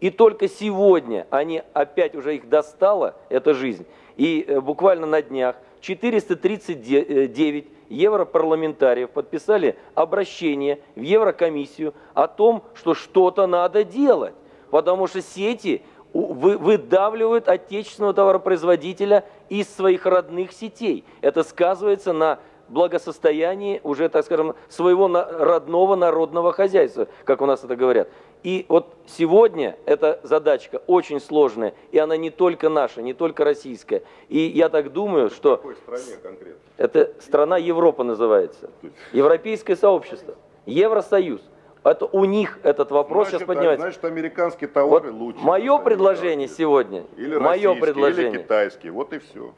И только сегодня они опять уже их достала, эта жизнь. И э, буквально на днях 439 европарламентариев подписали обращение в Еврокомиссию о том, что что-то надо делать. Потому что сети выдавливают отечественного товаропроизводителя из своих родных сетей. Это сказывается на благосостоянии уже, так скажем, своего родного народного хозяйства, как у нас это говорят. И вот сегодня эта задачка очень сложная, и она не только наша, не только российская. И я так думаю, что... В какой стране конкретно? Это страна Европа называется. Европейское сообщество. Евросоюз. Это у них этот вопрос значит, сейчас поднимается. Значит, американские товары вот лучше. Мое предложение сегодня, или мое предложение, или китайские, вот и все.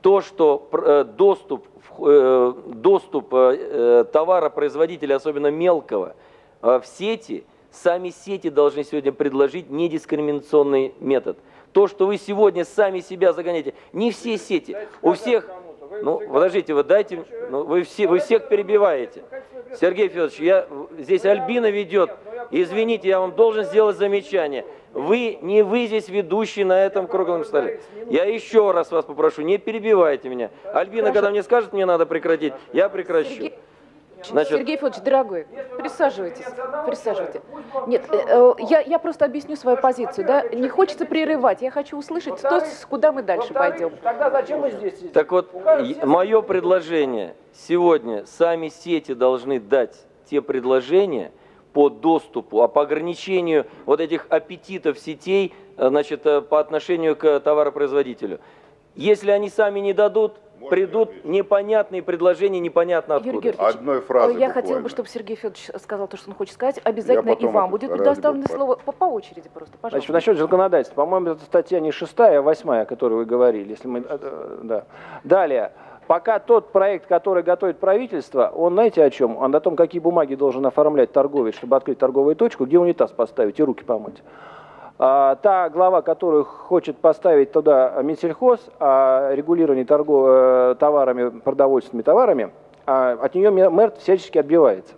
То, что э, доступ, доступ э, товаропроизводителя, особенно мелкого, в сети, сами сети должны сегодня предложить недискриминационный метод. То, что вы сегодня сами себя загоняете, не все сети, у всех... Ну, подождите, вы дайте, ну, вы, все, вы всех перебиваете. Сергей Федорович, я, здесь Альбина ведет. Извините, я вам должен сделать замечание. Вы, не вы здесь ведущий на этом круглом столе. Я еще раз вас попрошу, не перебивайте меня. Альбина, когда мне скажет, мне надо прекратить, я прекращу. Значит... Сергей Федорович, дорогой, присаживайтесь, присаживайтесь. Нет, э, э, я, я просто объясню свою позицию, да, не хочется прерывать, я хочу услышать, то, куда мы дальше пойдем. Тогда зачем мы здесь? Так вот, мое предложение, сегодня сами сети должны дать те предложения по доступу, а по ограничению вот этих аппетитов сетей, э, значит, по отношению к товаропроизводителю. Если они сами не дадут, придут непонятные предложения, непонятно откуда. Юрий Одной фразой Я хотела бы, чтобы Сергей Федорович сказал то, что он хочет сказать. Обязательно и вам будет предоставлено слово по, по очереди просто, пожалуйста. Значит, насчет законодательства. По-моему, это статья не шестая, а восьмая, о которой вы говорили. Если мы, э, э, да. Далее. Пока тот проект, который готовит правительство, он, знаете о чем? Он о том, какие бумаги должен оформлять торговец, чтобы открыть торговую точку, где унитаз поставить и руки помыть. А, та глава, которую хочет поставить туда Минсельхоз о регулировании торгов, э, товарами, продовольственными товарами, а, от нее мэр всячески отбивается.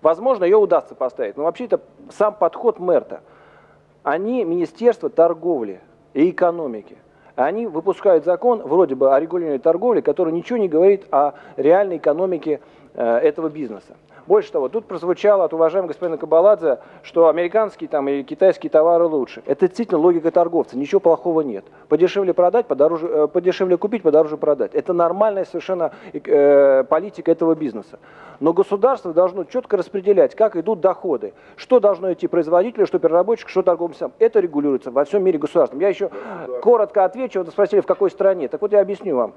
Возможно, ее удастся поставить, но вообще это сам подход мэрта. Они Министерство торговли и экономики. Они выпускают закон вроде бы о регулировании торговли, который ничего не говорит о реальной экономике э, этого бизнеса. Больше того, тут прозвучало от уважаемого господина Кабаладзе, что американские там, и китайские товары лучше. Это действительно логика торговца, ничего плохого нет. Подешевле продать, подороже, э, подешевле купить, подороже продать. Это нормальная совершенно э, политика этого бизнеса. Но государство должно четко распределять, как идут доходы, что должно идти производителю, что переработчику, что торговцам. Это регулируется во всем мире государством. Я еще коротко отвечу, вы спросили, в какой стране. Так вот я объясню вам.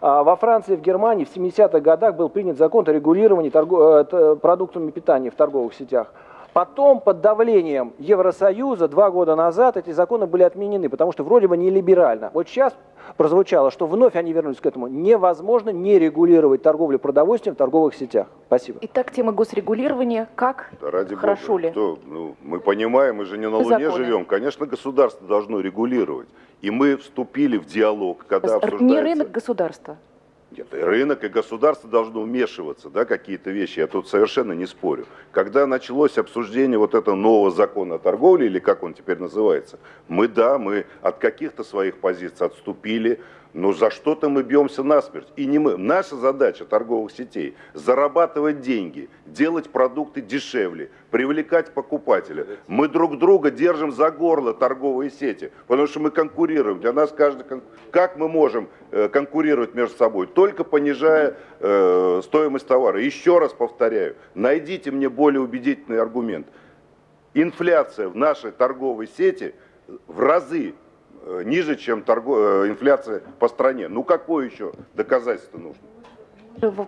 А во Франции и в Германии в 70-х годах был принят закон о регулировании торгов... Э, продуктами питания в торговых сетях. Потом под давлением Евросоюза два года назад эти законы были отменены, потому что вроде бы не либерально. Вот сейчас прозвучало, что вновь они вернулись к этому. Невозможно не регулировать торговлю продовольствием в торговых сетях. Спасибо. Итак, тема госрегулирования. Как? Да ради Хорошо Бога. ли? Что, ну, мы понимаем, мы же не на Луне Законы. живем. Конечно, государство должно регулировать. И мы вступили в диалог, когда обсуждается... Не рынок государства. Нет, и рынок и государство должно вмешиваться, да, какие-то вещи, я тут совершенно не спорю. Когда началось обсуждение вот этого нового закона о торговле, или как он теперь называется, мы, да, мы от каких-то своих позиций отступили, но за что-то мы бьемся насмерть. И не мы. Наша задача торговых сетей – зарабатывать деньги, делать продукты дешевле, привлекать покупателя. Мы друг друга держим за горло торговые сети, потому что мы конкурируем. Для нас каждый... Как мы можем э, конкурировать между собой? Только понижая э, стоимость товара. Еще раз повторяю, найдите мне более убедительный аргумент. Инфляция в нашей торговой сети в разы ниже, чем торго... Э, инфляция по стране. Ну какое еще доказательство нужно?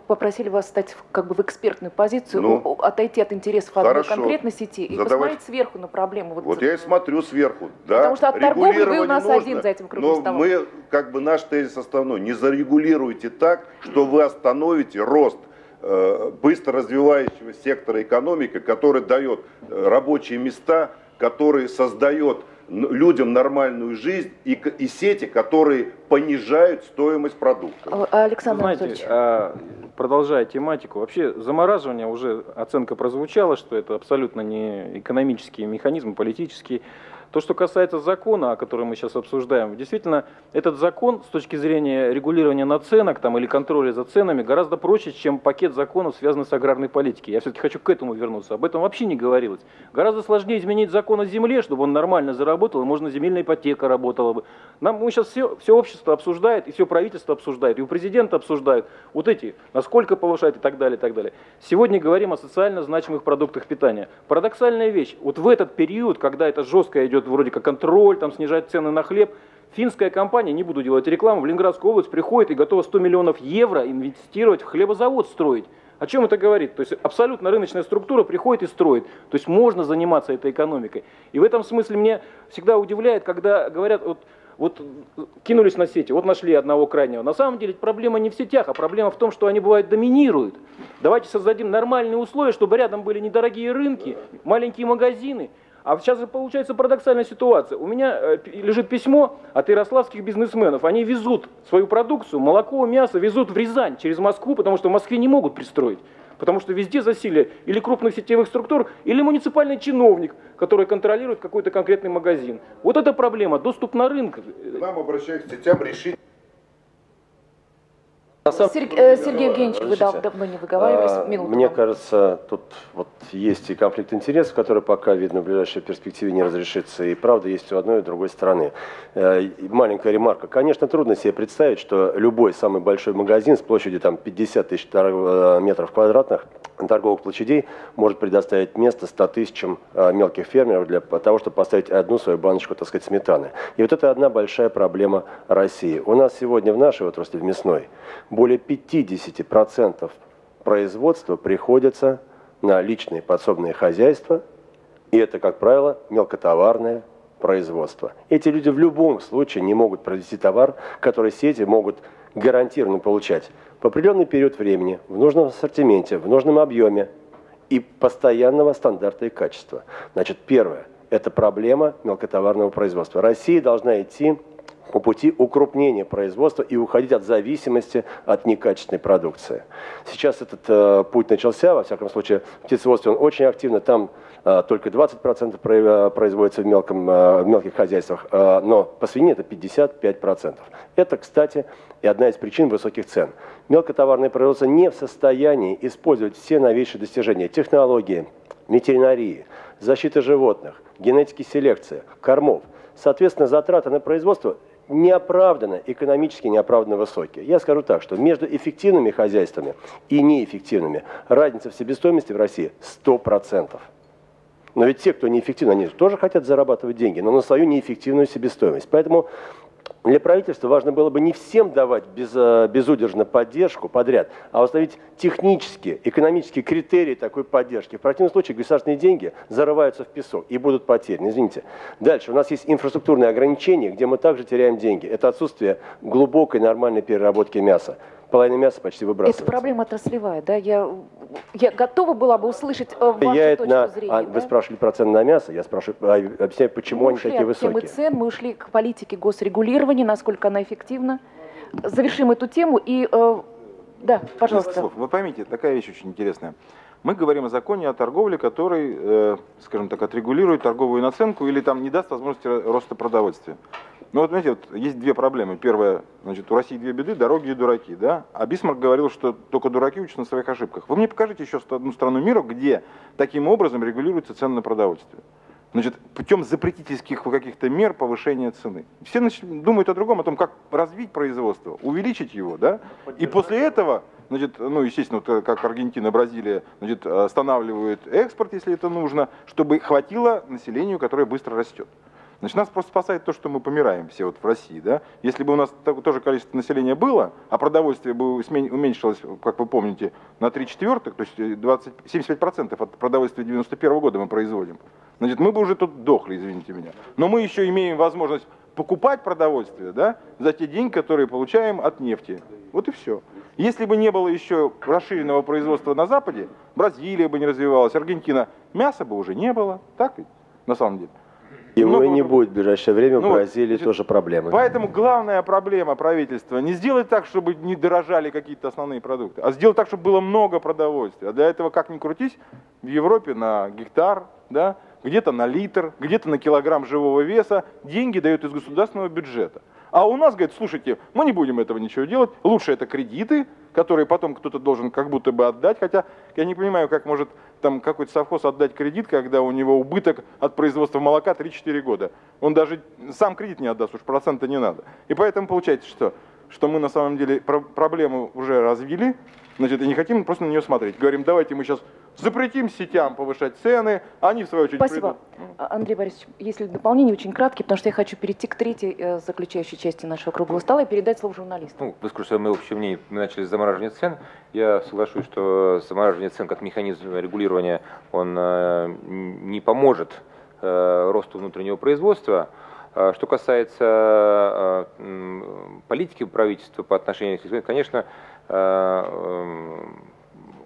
Попросили вас стать как бы в экспертную позицию, Ну, отойти от интересов одной конкретной сети и Задавайте. посмотреть сверху на проблему. Вот я и смотрю сверху. Да, Потому что от торговли вы у нас нужно, один за этим круглым Но столом. мы, как бы наш тезис основной, не зарегулируйте так, что вы остановите рост э, быстро развивающего сектора экономики, который дает э, рабочие места, который создает людям нормальную жизнь и, к- и сети, которые понижают стоимость продуктов. А, Александр Знаете, Анатольевич, а, продолжая тематику, вообще замораживание уже оценка прозвучала, что это абсолютно не экономический механизм, политический. То, что касается закона, о котором мы сейчас обсуждаем, действительно, этот закон с точки зрения регулирования наценок там, или контроля за ценами гораздо проще, чем пакет законов, связанных с аграрной политикой. Я все-таки хочу к этому вернуться. Об этом вообще не говорилось. Гораздо сложнее изменить закон о земле, чтобы он нормально заработал, и можно земельная ипотека работала бы. Нам мы сейчас все, все общество обсуждает, и все правительство обсуждает, и у президента обсуждают вот эти, насколько повышать и так далее, и так далее. Сегодня говорим о социально значимых продуктах питания. Парадоксальная вещь. Вот в этот период, когда это жестко идет вроде как контроль, там снижать цены на хлеб, финская компания, не буду делать рекламу, в Ленинградскую область приходит и готова 100 миллионов евро инвестировать в хлебозавод строить. О чем это говорит? То есть абсолютно рыночная структура приходит и строит. То есть можно заниматься этой экономикой. И в этом смысле мне всегда удивляет, когда говорят, вот, вот кинулись на сети, вот нашли одного крайнего. На самом деле проблема не в сетях, а проблема в том, что они бывают доминируют. Давайте создадим нормальные условия, чтобы рядом были недорогие рынки, маленькие магазины. А сейчас получается парадоксальная ситуация. У меня э, лежит письмо от ярославских бизнесменов. Они везут свою продукцию, молоко, мясо, везут в Рязань через Москву, потому что в Москве не могут пристроить. Потому что везде засилие или крупных сетевых структур, или муниципальный чиновник, который контролирует какой-то конкретный магазин. Вот эта проблема, доступ на рынок. Нам обращаюсь к сетям решить самом- Серг- э, Сергей Евгеньевич, вы дав- давно не выговаривались, А, минуту Мне вам. кажется, тут вот есть и конфликт интересов, который пока, видно, в ближайшей перспективе не разрешится. И правда есть у одной и другой стороны. Э, Маленькая ремарка. Конечно, трудно себе представить, что любой самый большой магазин с площадью там, 50 тысяч э, метров квадратных торговых площадей может предоставить место 100 тысячам мелких фермеров для того, чтобы поставить одну свою баночку, так сказать, сметаны. И вот это одна большая проблема России. У нас сегодня в нашей отрасли, в мясной, более 50% производства приходится на личные подсобные хозяйства, и это, как правило, мелкотоварное производство. Эти люди в любом случае не могут произвести товар, который сети могут гарантированно получать в определенный период времени, в нужном ассортименте, в нужном объеме и постоянного стандарта и качества. Значит, первое – это проблема мелкотоварного производства. Россия должна идти по пути укрупнения производства и уходить от зависимости от некачественной продукции. Сейчас этот э, путь начался, во всяком случае, в птицеводстве он очень активно, там э, только 20% про- э, производится в, мелком, э, в мелких хозяйствах, э, но по свинине это 55%. Это, кстати, и одна из причин высоких цен. Мелкотоварное производство не в состоянии использовать все новейшие достижения технологии, ветеринарии, защиты животных, генетики селекции, кормов. Соответственно, затраты на производство неоправданно, экономически неоправданно высокие. Я скажу так, что между эффективными хозяйствами и неэффективными разница в себестоимости в России 100%. Но ведь те, кто неэффективны, они тоже хотят зарабатывать деньги, но на свою неэффективную себестоимость. Поэтому для правительства важно было бы не всем давать без, э, безудержно поддержку подряд, а установить технические, экономические критерии такой поддержки. В противном случае государственные деньги зарываются в песок и будут потеряны. Извините. Дальше. У нас есть инфраструктурные ограничения, где мы также теряем деньги. Это отсутствие глубокой нормальной переработки мяса. Половина мяса почти выбрасывается. Это проблема отраслевая, да? Я, я готова была бы услышать э, вашу Влияет точку на... зрения. а, да? Вы спрашивали про цены на мясо, я спрашиваю, а, объясняю, почему мы они ушли такие от темы высокие. цен, мы ушли к политике госрегулирования, насколько она эффективна. Завершим эту тему и... э, да, пожалуйста. Вы поймите, такая вещь очень интересная. Мы говорим о законе о торговле, который, э, скажем так, отрегулирует торговую наценку или там не даст возможности ро- роста продовольствия. Ну вот, знаете, вот есть две проблемы. Первая, значит, у России две беды, дороги и дураки, да? А Бисмарк говорил, что только дураки учатся на своих ошибках. Вы мне покажите еще одну страну мира, где таким образом регулируется цены на продовольствие. Значит, путем запретительских каких-то мер повышения цены. Все нач- думают о другом, о том, как развить производство, увеличить его, да? И после этого, значит, ну, естественно, вот, э, как Аргентина, Бразилия, значит, останавливают экспорт, если это нужно, чтобы хватило населению, которое быстро растет. Значит, нас просто спасает то, что мы помираем все вот в России, да. Если бы у нас тоже количество населения было, а продовольствие бы уменьшилось, как вы помните, на 3 четвертых, то есть 20, 75% от продовольствия 91 года мы производим, значит, мы бы уже тут дохли, извините меня. Но мы еще имеем возможность покупать продовольствие, да, за те деньги, которые получаем от нефти. Вот и все. Если бы не было еще расширенного производства на Западе, Бразилия бы не развивалась, Аргентина, мяса бы уже не было, так ведь, на самом деле. Его Много... и не будет в ближайшее время, ну, в Бразилии значит, тоже проблемы. Поэтому главная проблема правительства не сделать так, чтобы не дорожали какие-то основные продукты, а сделать так, чтобы было много продовольствия. А для этого, как ни крутись, в Европе на гектар, да, где-то на литр, где-то на килограмм живого веса деньги дают из государственного бюджета. А у нас, говорит, слушайте, мы не будем этого ничего делать, лучше это кредиты, которые потом кто-то должен как будто бы отдать, хотя я не понимаю, как может там какой-то совхоз отдать кредит, когда у него убыток от производства молока 3-4 года. Он даже сам кредит не отдаст, уж процента не надо. И поэтому получается что? Что мы на самом деле проблему уже развили, значит, и не хотим просто на нее смотреть. Говорим, давайте мы сейчас запретим сетям повышать цены, они в свою очередь Спасибо. Придут. А, Андрей Борисович, если дополнение очень краткие, потому что я хочу перейти к третьей э, заключающей части нашего круглого стола и передать слово журналисту. Ну, выскажу свое общее мнение, мы начали с замораживания цен. Я соглашусь, что замораживание цен как механизм регулирования, он э, не поможет э, росту внутреннего производства. А что касается политики правительства по отношению к конечно,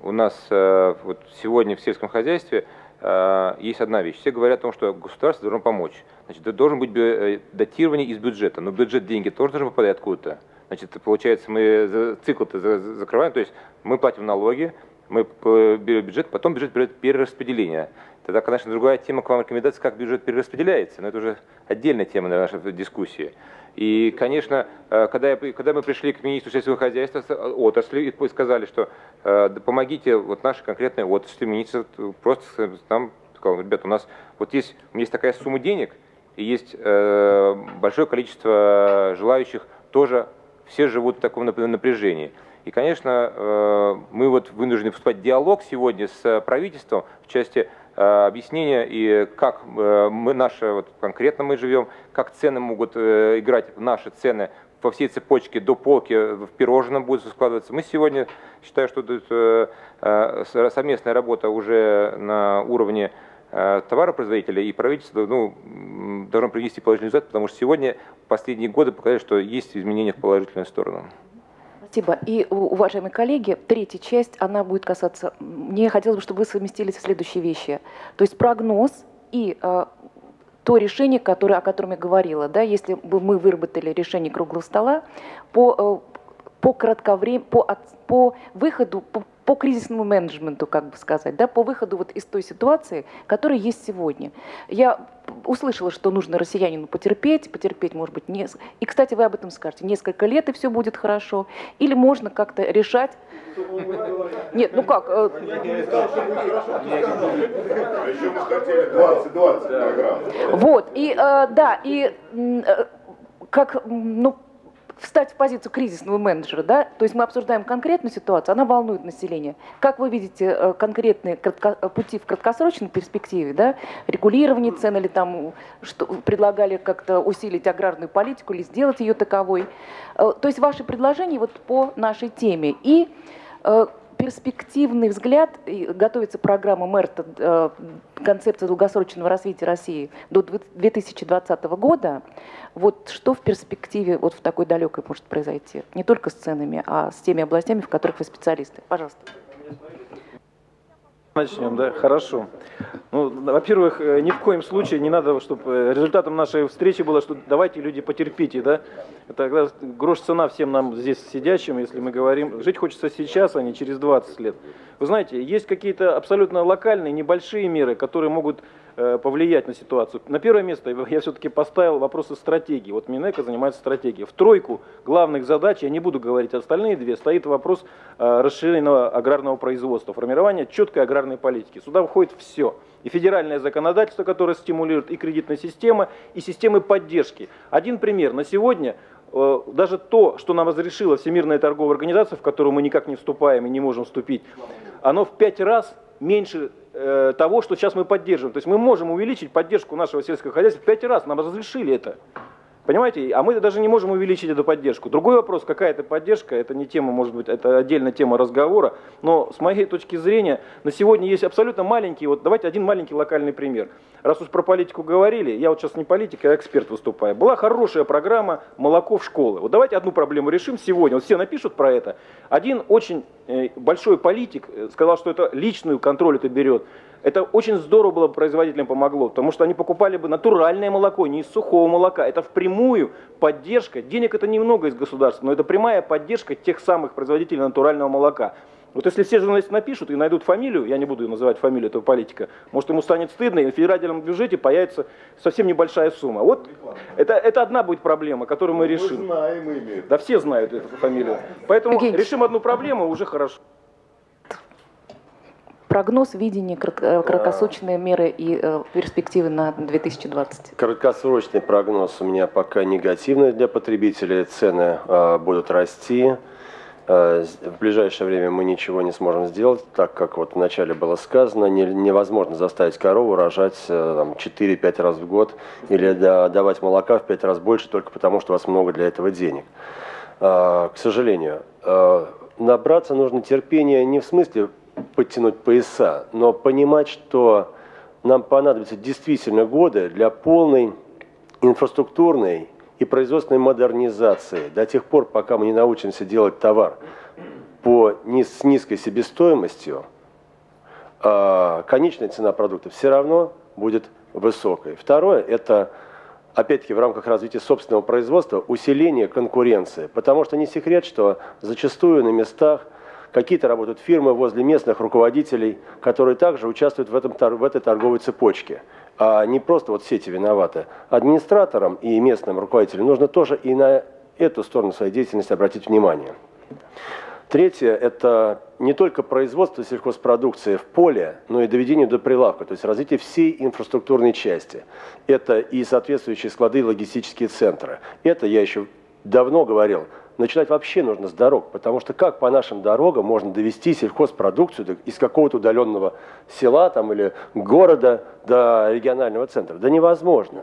у нас э, вот сегодня в сельском хозяйстве э, есть одна вещь. Все говорят о том, что государство должно помочь. Значит, должен быть э, датирование из бюджета, но бюджет деньги тоже должны попадать откуда-то. Значит, получается, мы цикл-то закрываем, то есть мы платим налоги, мы берем бюджет, потом бюджет берет перераспределение. Тогда, конечно, другая тема к вам рекомендация, как бюджет перераспределяется, но это уже отдельная тема для нашей дискуссии. И, конечно, э, когда, я, когда мы пришли к министру сельского хозяйства э, отрасли и сказали, что э, помогите вот нашей конкретной отрасли, министр просто нам сказал, ребята, у нас вот есть, есть такая сумма денег, и есть большое количество желающих тоже, все живут в таком напряжении. И, конечно, мы вот вынуждены вступать в диалог сегодня с правительством в части Э, объяснения и как э, мы наши, вот конкретно мы живем, как цены могут э, играть наши цены по всей цепочке до полки в пирожном будет складываться. Мы сегодня считаю, что это совместная работа уже на уровне товаропроизводителя и правительства ну, должно принести положительный результат, потому что сегодня последние годы показали, что есть изменения в положительную сторону. Спасибо. И, уважаемые коллеги, третья часть, она будет касаться... Мне хотелось бы, чтобы вы совместились в следующие вещи. То есть прогноз и э, то решение, которое, о котором я говорила. Да, если бы мы выработали решение круглого стола по, э, по, кратковрем... по, по выходу, по, по кризисному менеджменту, как бы сказать, да, по выходу вот из той ситуации, которая есть сегодня. Я услышала, что нужно россиянину потерпеть, потерпеть, может быть, не... И, кстати, вы об этом скажете. Несколько лет, и все будет хорошо. Или можно как-то решать... Нет, ну как? Э, вот, и э, да, и э, как, ну, встать в позицию кризисного менеджера, да, то есть мы обсуждаем конкретную ситуацию, она волнует население. Как вы видите э, конкретные кратко, пути в краткосрочной перспективе, да, регулирование цен или там что, предлагали как-то усилить аграрную политику или сделать ее таковой. Э, то есть ваши предложения вот по нашей теме. И э, перспективный взгляд, готовится программа МЭРТа, э, концепция долгосрочного развития России до 2020 года, вот что в перспективе вот в такой далекой может произойти? Не только с ценами, а с теми областями, в которых вы специалисты. Пожалуйста. Начнем, да, хорошо. Ну, во-первых, э, ни в коем случае не надо, чтобы э, результатом нашей встречи было, что давайте, люди, потерпите, да. Это грош цена всем нам здесь сидящим, если мы говорим, жить хочется сейчас, а не через 20 лет. Вы знаете, есть какие-то абсолютно локальные, небольшие меры, которые могут повлиять на ситуацию. На первое место я все-таки поставил вопросы стратегии. Вот Минэко занимается стратегией. В тройку главных задач, я не буду говорить остальные две, стоит вопрос э, расширенного аграрного производства, формирования четкой аграрной политики. Сюда входит все. И федеральное законодательство, которое стимулирует и кредитная система, и системы поддержки. Один пример. На сегодня э, даже то, что нам разрешила Всемирная торговая организация, в которую мы никак не вступаем и не можем вступить, оно в пять раз меньше э, того, что сейчас мы поддерживаем. То есть мы можем увеличить поддержку нашего сельского хозяйства в пять раз, нам разрешили это. Понимаете? А мы даже не можем увеличить эту поддержку. Другой вопрос, какая это поддержка, это не тема, может быть, это отдельная тема разговора. Но с моей точки зрения, на сегодня есть абсолютно маленький, вот давайте один маленький локальный пример. Раз уж про политику говорили, я вот сейчас не политик, а эксперт выступаю. Была хорошая программа «Молоко в школы». Вот давайте одну проблему решим сегодня. Вот все напишут про это. Один очень э, большой политик э, сказал, что это личную контроль это берет. Это очень здорово было бы производителям помогло, потому что они покупали бы натуральное молоко, не из сухого молока. Это впрямую поддержка, денег это немного из государства, но это прямая поддержка тех самых производителей натурального молока. Вот если все журналисты напишут и найдут фамилию, я не буду называть фамилию этого политика, может ему станет стыдно, и в федеральном бюджете появится совсем небольшая сумма. Вот это, это одна будет проблема, которую мы решим. Мы знаем имя. Да все знают эту фамилию. Поэтому решим одну проблему, уже хорошо прогноз, видение, э, краткосрочные меры и э, перспективы на 2020? Краткосрочный прогноз у меня пока негативный для потребителей. Цены э, будут расти. В ближайшее время мы ничего не сможем сделать, так как вот вначале было сказано, не, невозможно заставить корову рожать 4-5 раз в год или давать молока в 5 раз больше только потому, что у вас много для этого денег. К сожалению, набраться нужно терпения не в смысле подтянуть пояса, но понимать, что нам понадобятся действительно годы для полной инфраструктурной и производственной модернизации до тех пор, пока мы не научимся делать товар по, с низкой себестоимостью, а конечная цена продукта все равно будет высокой. Второе – это, опять-таки, в рамках развития собственного производства усиление конкуренции. Потому что не секрет, что зачастую на местах Какие-то работают фирмы возле местных руководителей, которые также участвуют в, этом, в этой торговой цепочке. А не просто вот сети виноваты. Администраторам и местным руководителям нужно тоже и на эту сторону своей деятельности обратить внимание. Третье – это не только производство сельхозпродукции в поле, но и доведение до прилавка, то есть развитие всей инфраструктурной части. Это и соответствующие склады и логистические центры. Это, я еще давно говорил, начинать вообще нужно с дорог, потому что как по нашим дорогам можно довести сельхозпродукцию из какого-то удаленного села там, или города до регионального центра? Да невозможно.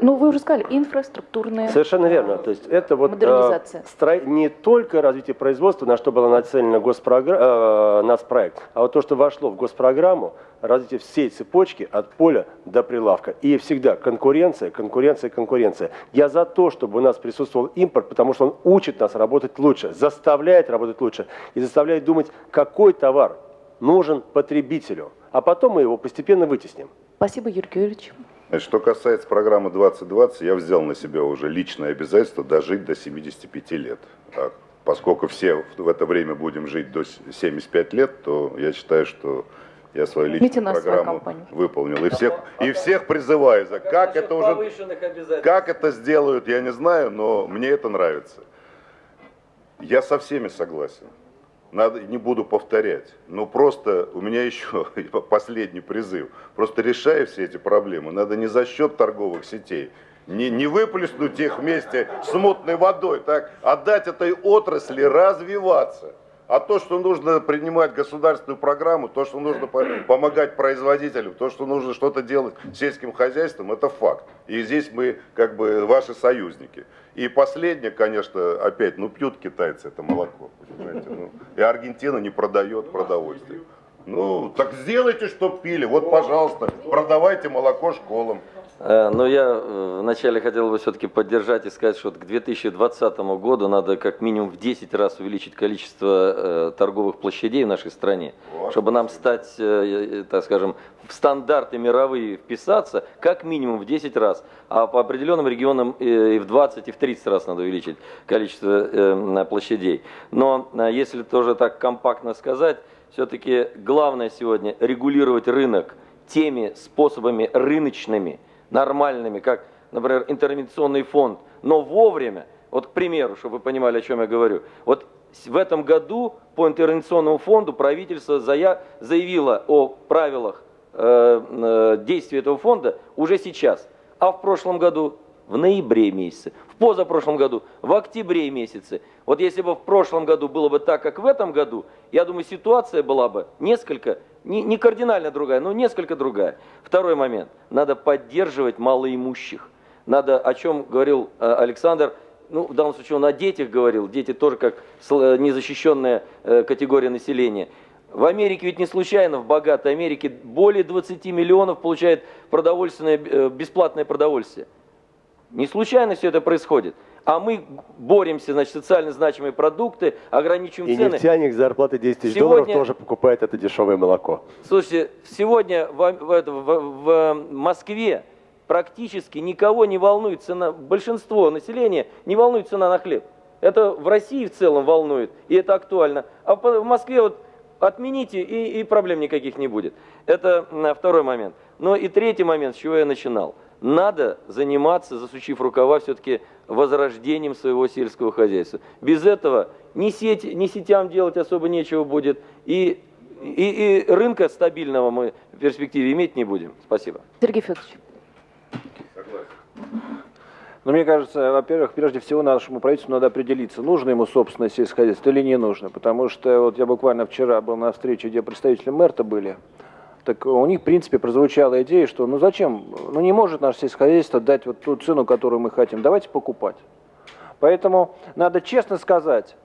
Ну, вы уже сказали, инфраструктурная Совершенно верно. То есть это вот модернизация. Э, строй, не только развитие производства, на что было нацелено госпрограмм, э, нацпроект, а вот то, что вошло в госпрограмму, развитие всей цепочки от поля до прилавка. И всегда конкуренция, конкуренция, конкуренция. Я за то, чтобы у нас присутствовал импорт, потому что он учит нас работать лучше, заставляет работать лучше и заставляет думать, какой товар нужен потребителю. А потом мы его постепенно вытесним. Спасибо, Юрий Георгиевич. Что касается программы 2020, я взял на себя уже личное обязательство дожить до 75 лет. А поскольку все в это время будем жить до 75 лет, то я считаю, что я свою личную программу выполнил. И всех, и всех призываю. За как это уже, как это сделают, я не знаю, но мне это нравится. Я со всеми согласен. Надо, не буду повторять, но просто у меня <laughs> еще последний призыв. Просто решая все эти проблемы, надо не за счет торговых сетей, не, не выплеснуть их вместе с мутной водой, так, а дать этой отрасли развиваться. А то, что нужно принимать государственную программу, то, что нужно помогать производителям, то, что нужно что-то делать сельским хозяйством, это факт. И здесь мы как бы ваши союзники. И последнее, конечно, опять, ну пьют китайцы это молоко, понимаете, ну, и Аргентина не продает продовольствие. Ну, так сделайте, чтоб пили. Вот, пожалуйста, продавайте молоко школам. Э, но я э, вначале хотел бы все-таки поддержать и сказать, что к 2020 году надо как минимум в 10 раз увеличить количество э, торговых площадей в нашей стране, чтобы нам стать, так скажем, в стандарты мировые вписаться, как минимум в 10 раз, а по определенным регионам и в 20, и в 30 раз надо увеличить количество площадей. Но если тоже так компактно сказать, все-таки главное сегодня регулировать рынок теми способами рыночными, нормальными, как, например, интервенционный фонд, но вовремя, вот к примеру, чтобы вы понимали, о чем я говорю, вот в этом году по интервенционному фонду правительство заявило о правилах э, э, действия этого фонда уже сейчас, а в прошлом году в ноябре месяце, в позапрошлом году в октябре месяце. Вот если бы в прошлом году было бы так, как в этом году, я думаю, ситуация была бы несколько не, не кардинально другая, но несколько другая. Второй момент. Надо поддерживать малоимущих. Надо, о чем говорил э, Александр, ну, в данном случае он о детях говорил, дети тоже как э, незащищенная э, категория населения. В Америке ведь не случайно, в богатой Америке более 20 миллионов получает продовольственное, бесплатное продовольствие. Не случайно все это происходит. А мы боремся, значит, социально значимые продукты, ограничиваем И цены. нефтяник с зарплаты 10 тысяч Сегодня- долларов тоже покупает это дешевое молоко. Слушайте, сегодня в, в, в- в Москве практически никого не волнует цена, большинство населения не волнует цена на хлеб. Это в России в целом волнует, и это актуально. А в Москве вот отмените, и, и проблем никаких не будет. Это второй момент. Но и третий момент, с чего я начинал. Надо заниматься, засучив рукава, все-таки возрождением своего сельского хозяйства. Без этого ни, сеть, ни сетям делать особо нечего будет, и, и, и рынка стабильного мы в перспективе иметь не будем. Спасибо. Сергей Федорович. Но мне кажется, во-первых, прежде всего нашему правительству надо определиться, нужно ему собственное сельское хозяйство или не нужно. Потому что вот я буквально вчера был на встрече, где представители МЭРТа были. Так у них, в принципе, прозвучала идея, что ну зачем, ну не может наше сельское хозяйство дать вот ту цену, которую мы хотим, давайте покупать. Поэтому надо честно сказать,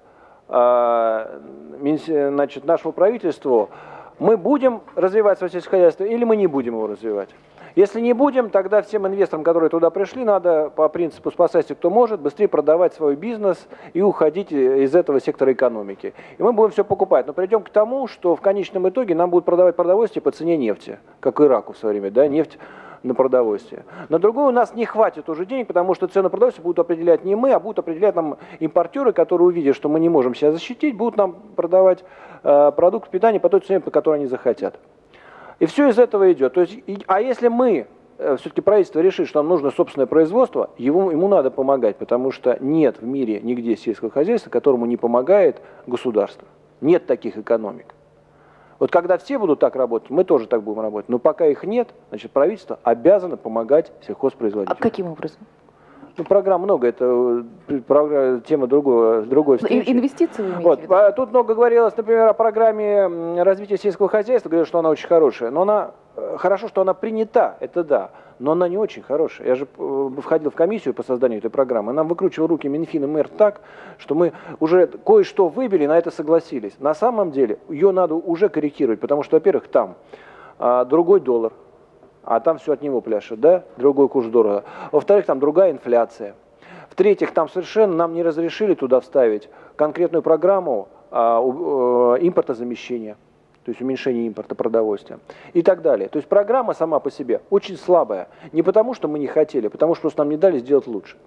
а, значит, нашему правительству, мы будем развивать свое сельское хозяйство или мы не будем его развивать. Если не будем, тогда всем инвесторам, которые туда пришли, надо по принципу «спасайся, кто может», быстрее продавать свой бизнес и уходить из этого сектора экономики. И мы будем все покупать. Но придем к тому, что в конечном итоге нам будут продавать продовольствие по цене нефти, как Ираку в свое время, да, нефть на продовольствие. На другое у нас не хватит уже денег, потому что цену продовольствия будут определять не мы, а будут определять нам импортеры, которые увидят, что мы не можем себя защитить, будут нам продавать э, продукт питания по той цене, по которой они захотят. И все из этого идет. То есть, а если мы, все-таки правительство решит, что нам нужно собственное производство, ему, ему надо помогать, потому что нет в мире нигде сельского хозяйства, которому не помогает государство. Нет таких экономик. Вот когда все будут так работать, мы тоже так будем работать. Но пока их нет, значит, правительство обязано помогать А сельхозпроизводителям. каким образом? Ну, программ много, это э, тема другого, другой Ну, встречи. ин- Инвестиции вы Вот, а тут много говорилось, например, о программе развития сельского хозяйства, говорят, что она очень хорошая, но она, э, хорошо, что она принята, это да, но она не очень хорошая. Я же э, входил в комиссию по созданию этой программы, нам выкручивал руки Минфин и мэр так, что мы уже кое-что выбили, на это согласились. На самом деле ее надо уже корректировать, потому что, во-первых, там а, другой доллар, а там все от него пляшет, да, другой курс дорого. Во-вторых, там другая инфляция. В-третьих, там совершенно нам не разрешили туда вставить конкретную программу а, у- э, импортозамещения, то есть уменьшение импорта продовольствия и так далее. То есть программа сама по себе очень слабая. Не потому, что мы не хотели, а потому что просто нам не дали сделать лучше.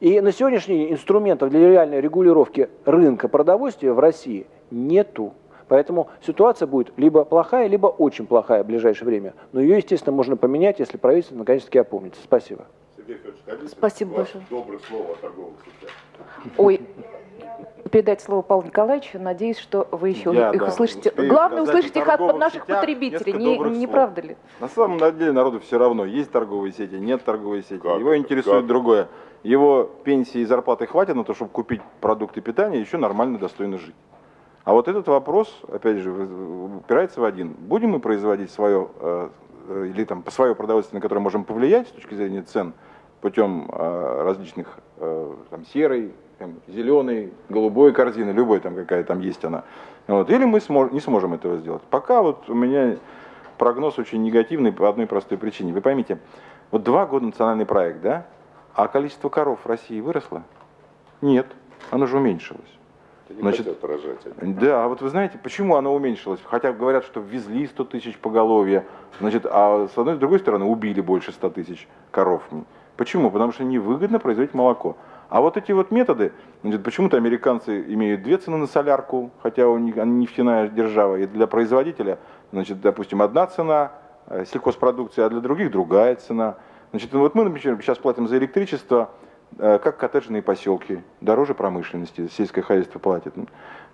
И на сегодняшний день инструментов для реальной регулировки рынка продовольствия в России нету. Поэтому ситуация будет либо плохая, либо очень плохая в ближайшее время. Но ее, естественно, можно поменять, если правительство наконец-таки опомнится. Спасибо. Сергей Федорович, хотите Спасибо большое. Доброе слово о торговых сетях. Ой, передать слово Павлу Николаевичу. Надеюсь, что вы еще Я, их да, услышите. Главное, услышать их от наших потребителей. Не, не слов. правда ли? На самом деле народу все равно, есть торговые сети, нет торговой сети. Как Его это? интересует Как? другое. Его пенсии и зарплаты хватит на то, чтобы купить продукты питания и еще нормально, достойно жить. А вот этот вопрос, опять же, упирается в один. Будем мы производить свое, э, э, или там свое продовольствие, на которое можем повлиять с точки зрения цен, путем э, различных там, серой, там, зеленой, голубой корзины, любой там какая там есть она. Вот. Или мы смо- не сможем этого сделать. Пока вот у меня прогноз очень негативный по одной простой причине. Вы поймите, вот два года национальный проект, да? А количество коров в России выросло? Нет, оно же уменьшилось. Не Значит, хотят рожать. они. Да, а вот вы знаете, почему оно уменьшилось? Хотя говорят, что ввезли 100 тысяч поголовья, значит, а с одной и с другой стороны убили больше 100 тысяч коров. Почему? Потому что невыгодно производить молоко. А вот эти вот методы, значит, почему-то американцы имеют две цены на солярку, хотя у них они нефтяная держава, и для производителя, значит, допустим, одна цена э, сельхозпродукции, а для других другая цена. Значит, вот мы, например, сейчас платим за электричество, как коттеджные поселки, дороже промышленности, сельское хозяйство платит.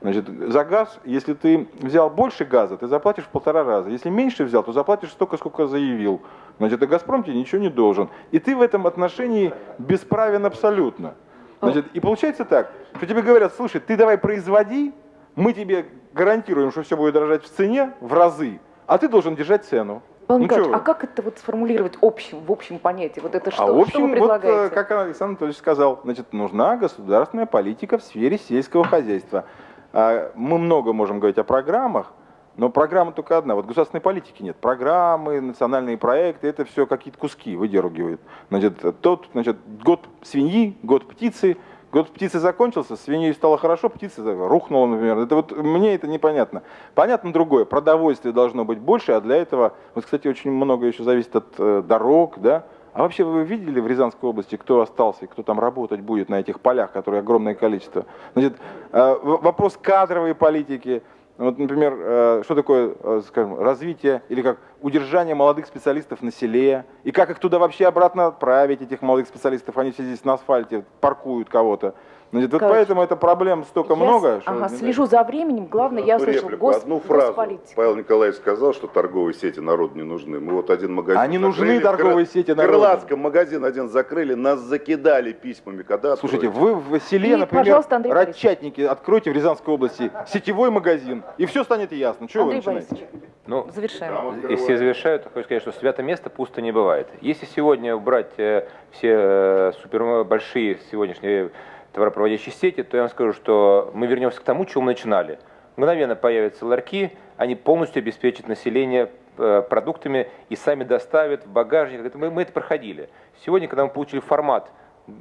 Значит, за газ, если ты взял больше газа, ты заплатишь в полтора раза. Если меньше взял, то заплатишь столько, сколько заявил. Значит, и Газпром тебе ничего не должен. И ты в этом отношении бесправен абсолютно. Значит, и получается так, что тебе говорят, слушай, ты давай производи, мы тебе гарантируем, что все будет дорожать в цене в разы, а ты должен держать цену. Павел Ну, Николаевич, а как это вот сформулировать общим, в общем понятии? Вот это что, а в что общем, вы вот, предлагаете? э, как Александр Анатольевич сказал, значит, нужна государственная политика в сфере сельского хозяйства. А, Мы много можем говорить о программах, но программа только одна. Вот государственной политики нет. Программы, национальные проекты, это все какие-то куски выдергивают. Значит, тот, значит, год свиньи, год птицы, год птицы закончился, свиньей стало хорошо, птица рухнула, например. Это вот мне это непонятно. Понятно другое. Продовольствия должно быть больше, а для этого, вот, кстати, очень много еще зависит от э, дорог, да. А вообще вы видели в Рязанской области, кто остался и кто там работать будет на этих полях, которые огромное количество? Значит, э, вопрос кадровой политики, вот, например, э, что такое, э, скажем, развитие или как удержание молодых специалистов на селе, и как их туда вообще обратно отправить, этих молодых специалистов, они все здесь на асфальте паркуют кого-то. Значит, вот поэтому это проблем столько Я с- много. что, ага, слежу за временем. Главное, я услышал реплику, гос, одну фразу. госполитика. Павел Николаевич сказал, что торговые сети народу не нужны. Мы вот один магазин Они нужны, закрыли, в торговые Кры- сети В народу. Крылатском магазин один закрыли, нас закидали письмами, когда Слушайте, откроете? вы в селе, И, например. Радчатники откройте в Рязанской области сетевой магазин, и все станет ясно. Чего вы начинаете? Борисович, Ну, завершаем. и все завершают, хочу сказать, что свято место пусто не бывает. Если сегодня убрать э, все э, супер большие сегодняшние товаропроводящие сети, то я вам скажу, что мы вернемся к тому, чего мы начинали. Мгновенно появятся ларьки, они полностью обеспечат население э, продуктами и сами доставят в багажник. Это мы, мы это проходили. Сегодня, когда мы получили формат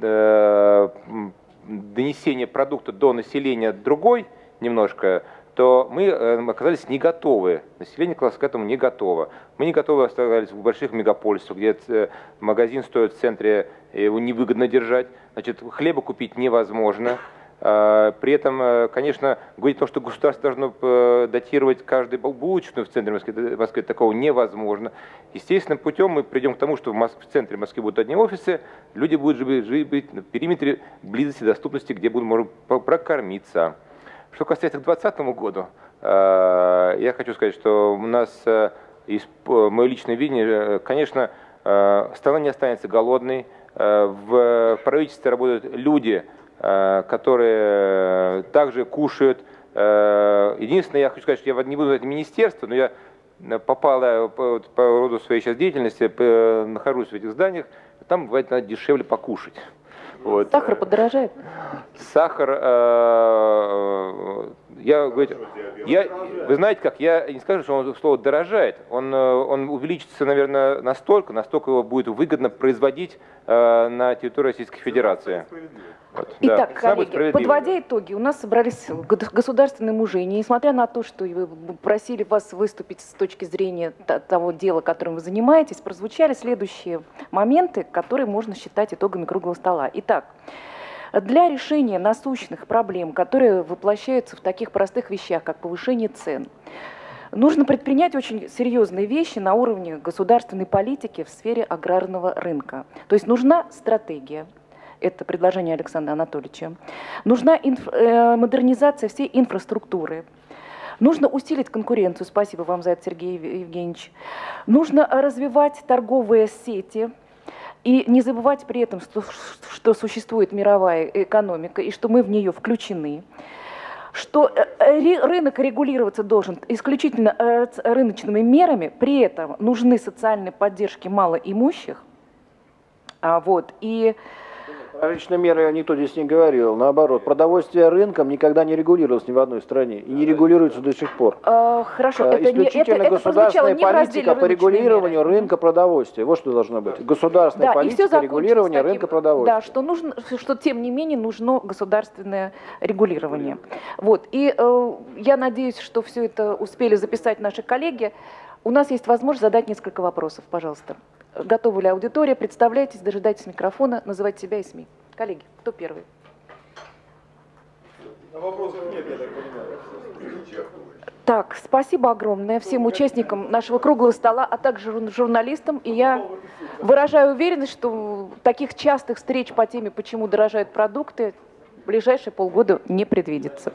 э, донесения продукта до населения другой немножко, то мы э, оказались не готовы. Население класса к этому не готово. Мы не готовы оставались в больших мегаполисах, где э, магазин стоит в центре, и его невыгодно держать. Значит, хлеба купить невозможно. А, При этом, э, конечно, говорить о том, что государство должно э, датировать каждую булочную в центре Москвы, в Москве такого невозможно. Естественным путем мы придем к тому, что в, Моск- в центре Москвы будут одни офисы, люди будут жить, жить на периметре близости, доступности, где будут можно прокормиться. Что касается к 2020 году, э, я хочу сказать, что у нас, э, п- мое личное видение, э, конечно, э, страна не останется голодной. Э, В правительстве работают люди, э, которые также кушают. Э, Единственное, я хочу сказать, что я не буду это министерство, но я э, попал э, по, по роду своей сейчас деятельности, э, нахожусь в этих зданиях, там бывает надо дешевле покушать. Вот. Сахар подорожает? Сахар, э, я, говорю, я, вы знаете как, я не скажу, что он слово дорожает, он, э, он увеличится, наверное, настолько, настолько его будет выгодно производить э, на территории Российской Федерации. Вот, да. Итак, Самое коллеги, подводя итоги, у нас собрались государственные мужи. И Несмотря на то, что вы просили вас выступить с точки зрения того дела, которым вы занимаетесь, прозвучали следующие моменты, которые можно считать итогами круглого стола. Итак, для решения насущных проблем, которые воплощаются в таких простых вещах, как повышение цен, нужно предпринять очень серьезные вещи на уровне государственной политики в сфере аграрного рынка. То есть нужна стратегия, это предложение Александра Анатольевича. Нужна инф- э, модернизация всей инфраструктуры. Нужно усилить конкуренцию, спасибо вам за это, Сергей Ев- Евгеньевич. Нужно развивать торговые сети, и не забывать при этом, что, что существует мировая экономика, и что мы в нее включены что э, э, рынок регулироваться должен исключительно э, рыночными мерами, при этом нужны социальные поддержки малоимущих, а, вот, и Про личные меры никто здесь не говорил. Наоборот, продовольствие рынком никогда не регулировалось ни в одной стране. И не регулируется до сих пор. э, хорошо, Э, это, не, это, Исключительно это прозвучало государственная не разделе политика по регулированию меры. рынка продовольствия. Вот что должно быть. Государственная Да, политика регулирования таким, рынка продовольствия. Да, что нужно, что тем не менее нужно государственное регулирование. Вот. И э, я надеюсь, что все это успели записать наши коллеги. У нас есть возможность задать несколько вопросов, пожалуйста. Готова ли аудитория? Представляйтесь, дожидайтесь микрофона, называйте себя и СМИ. Коллеги, кто первый? Так, спасибо огромное всем участникам нашего круглого стола, а также жур- журналистам. И я выражаю уверенность, что таких частых встреч по теме, почему дорожают продукты, в ближайшие полгода не предвидится.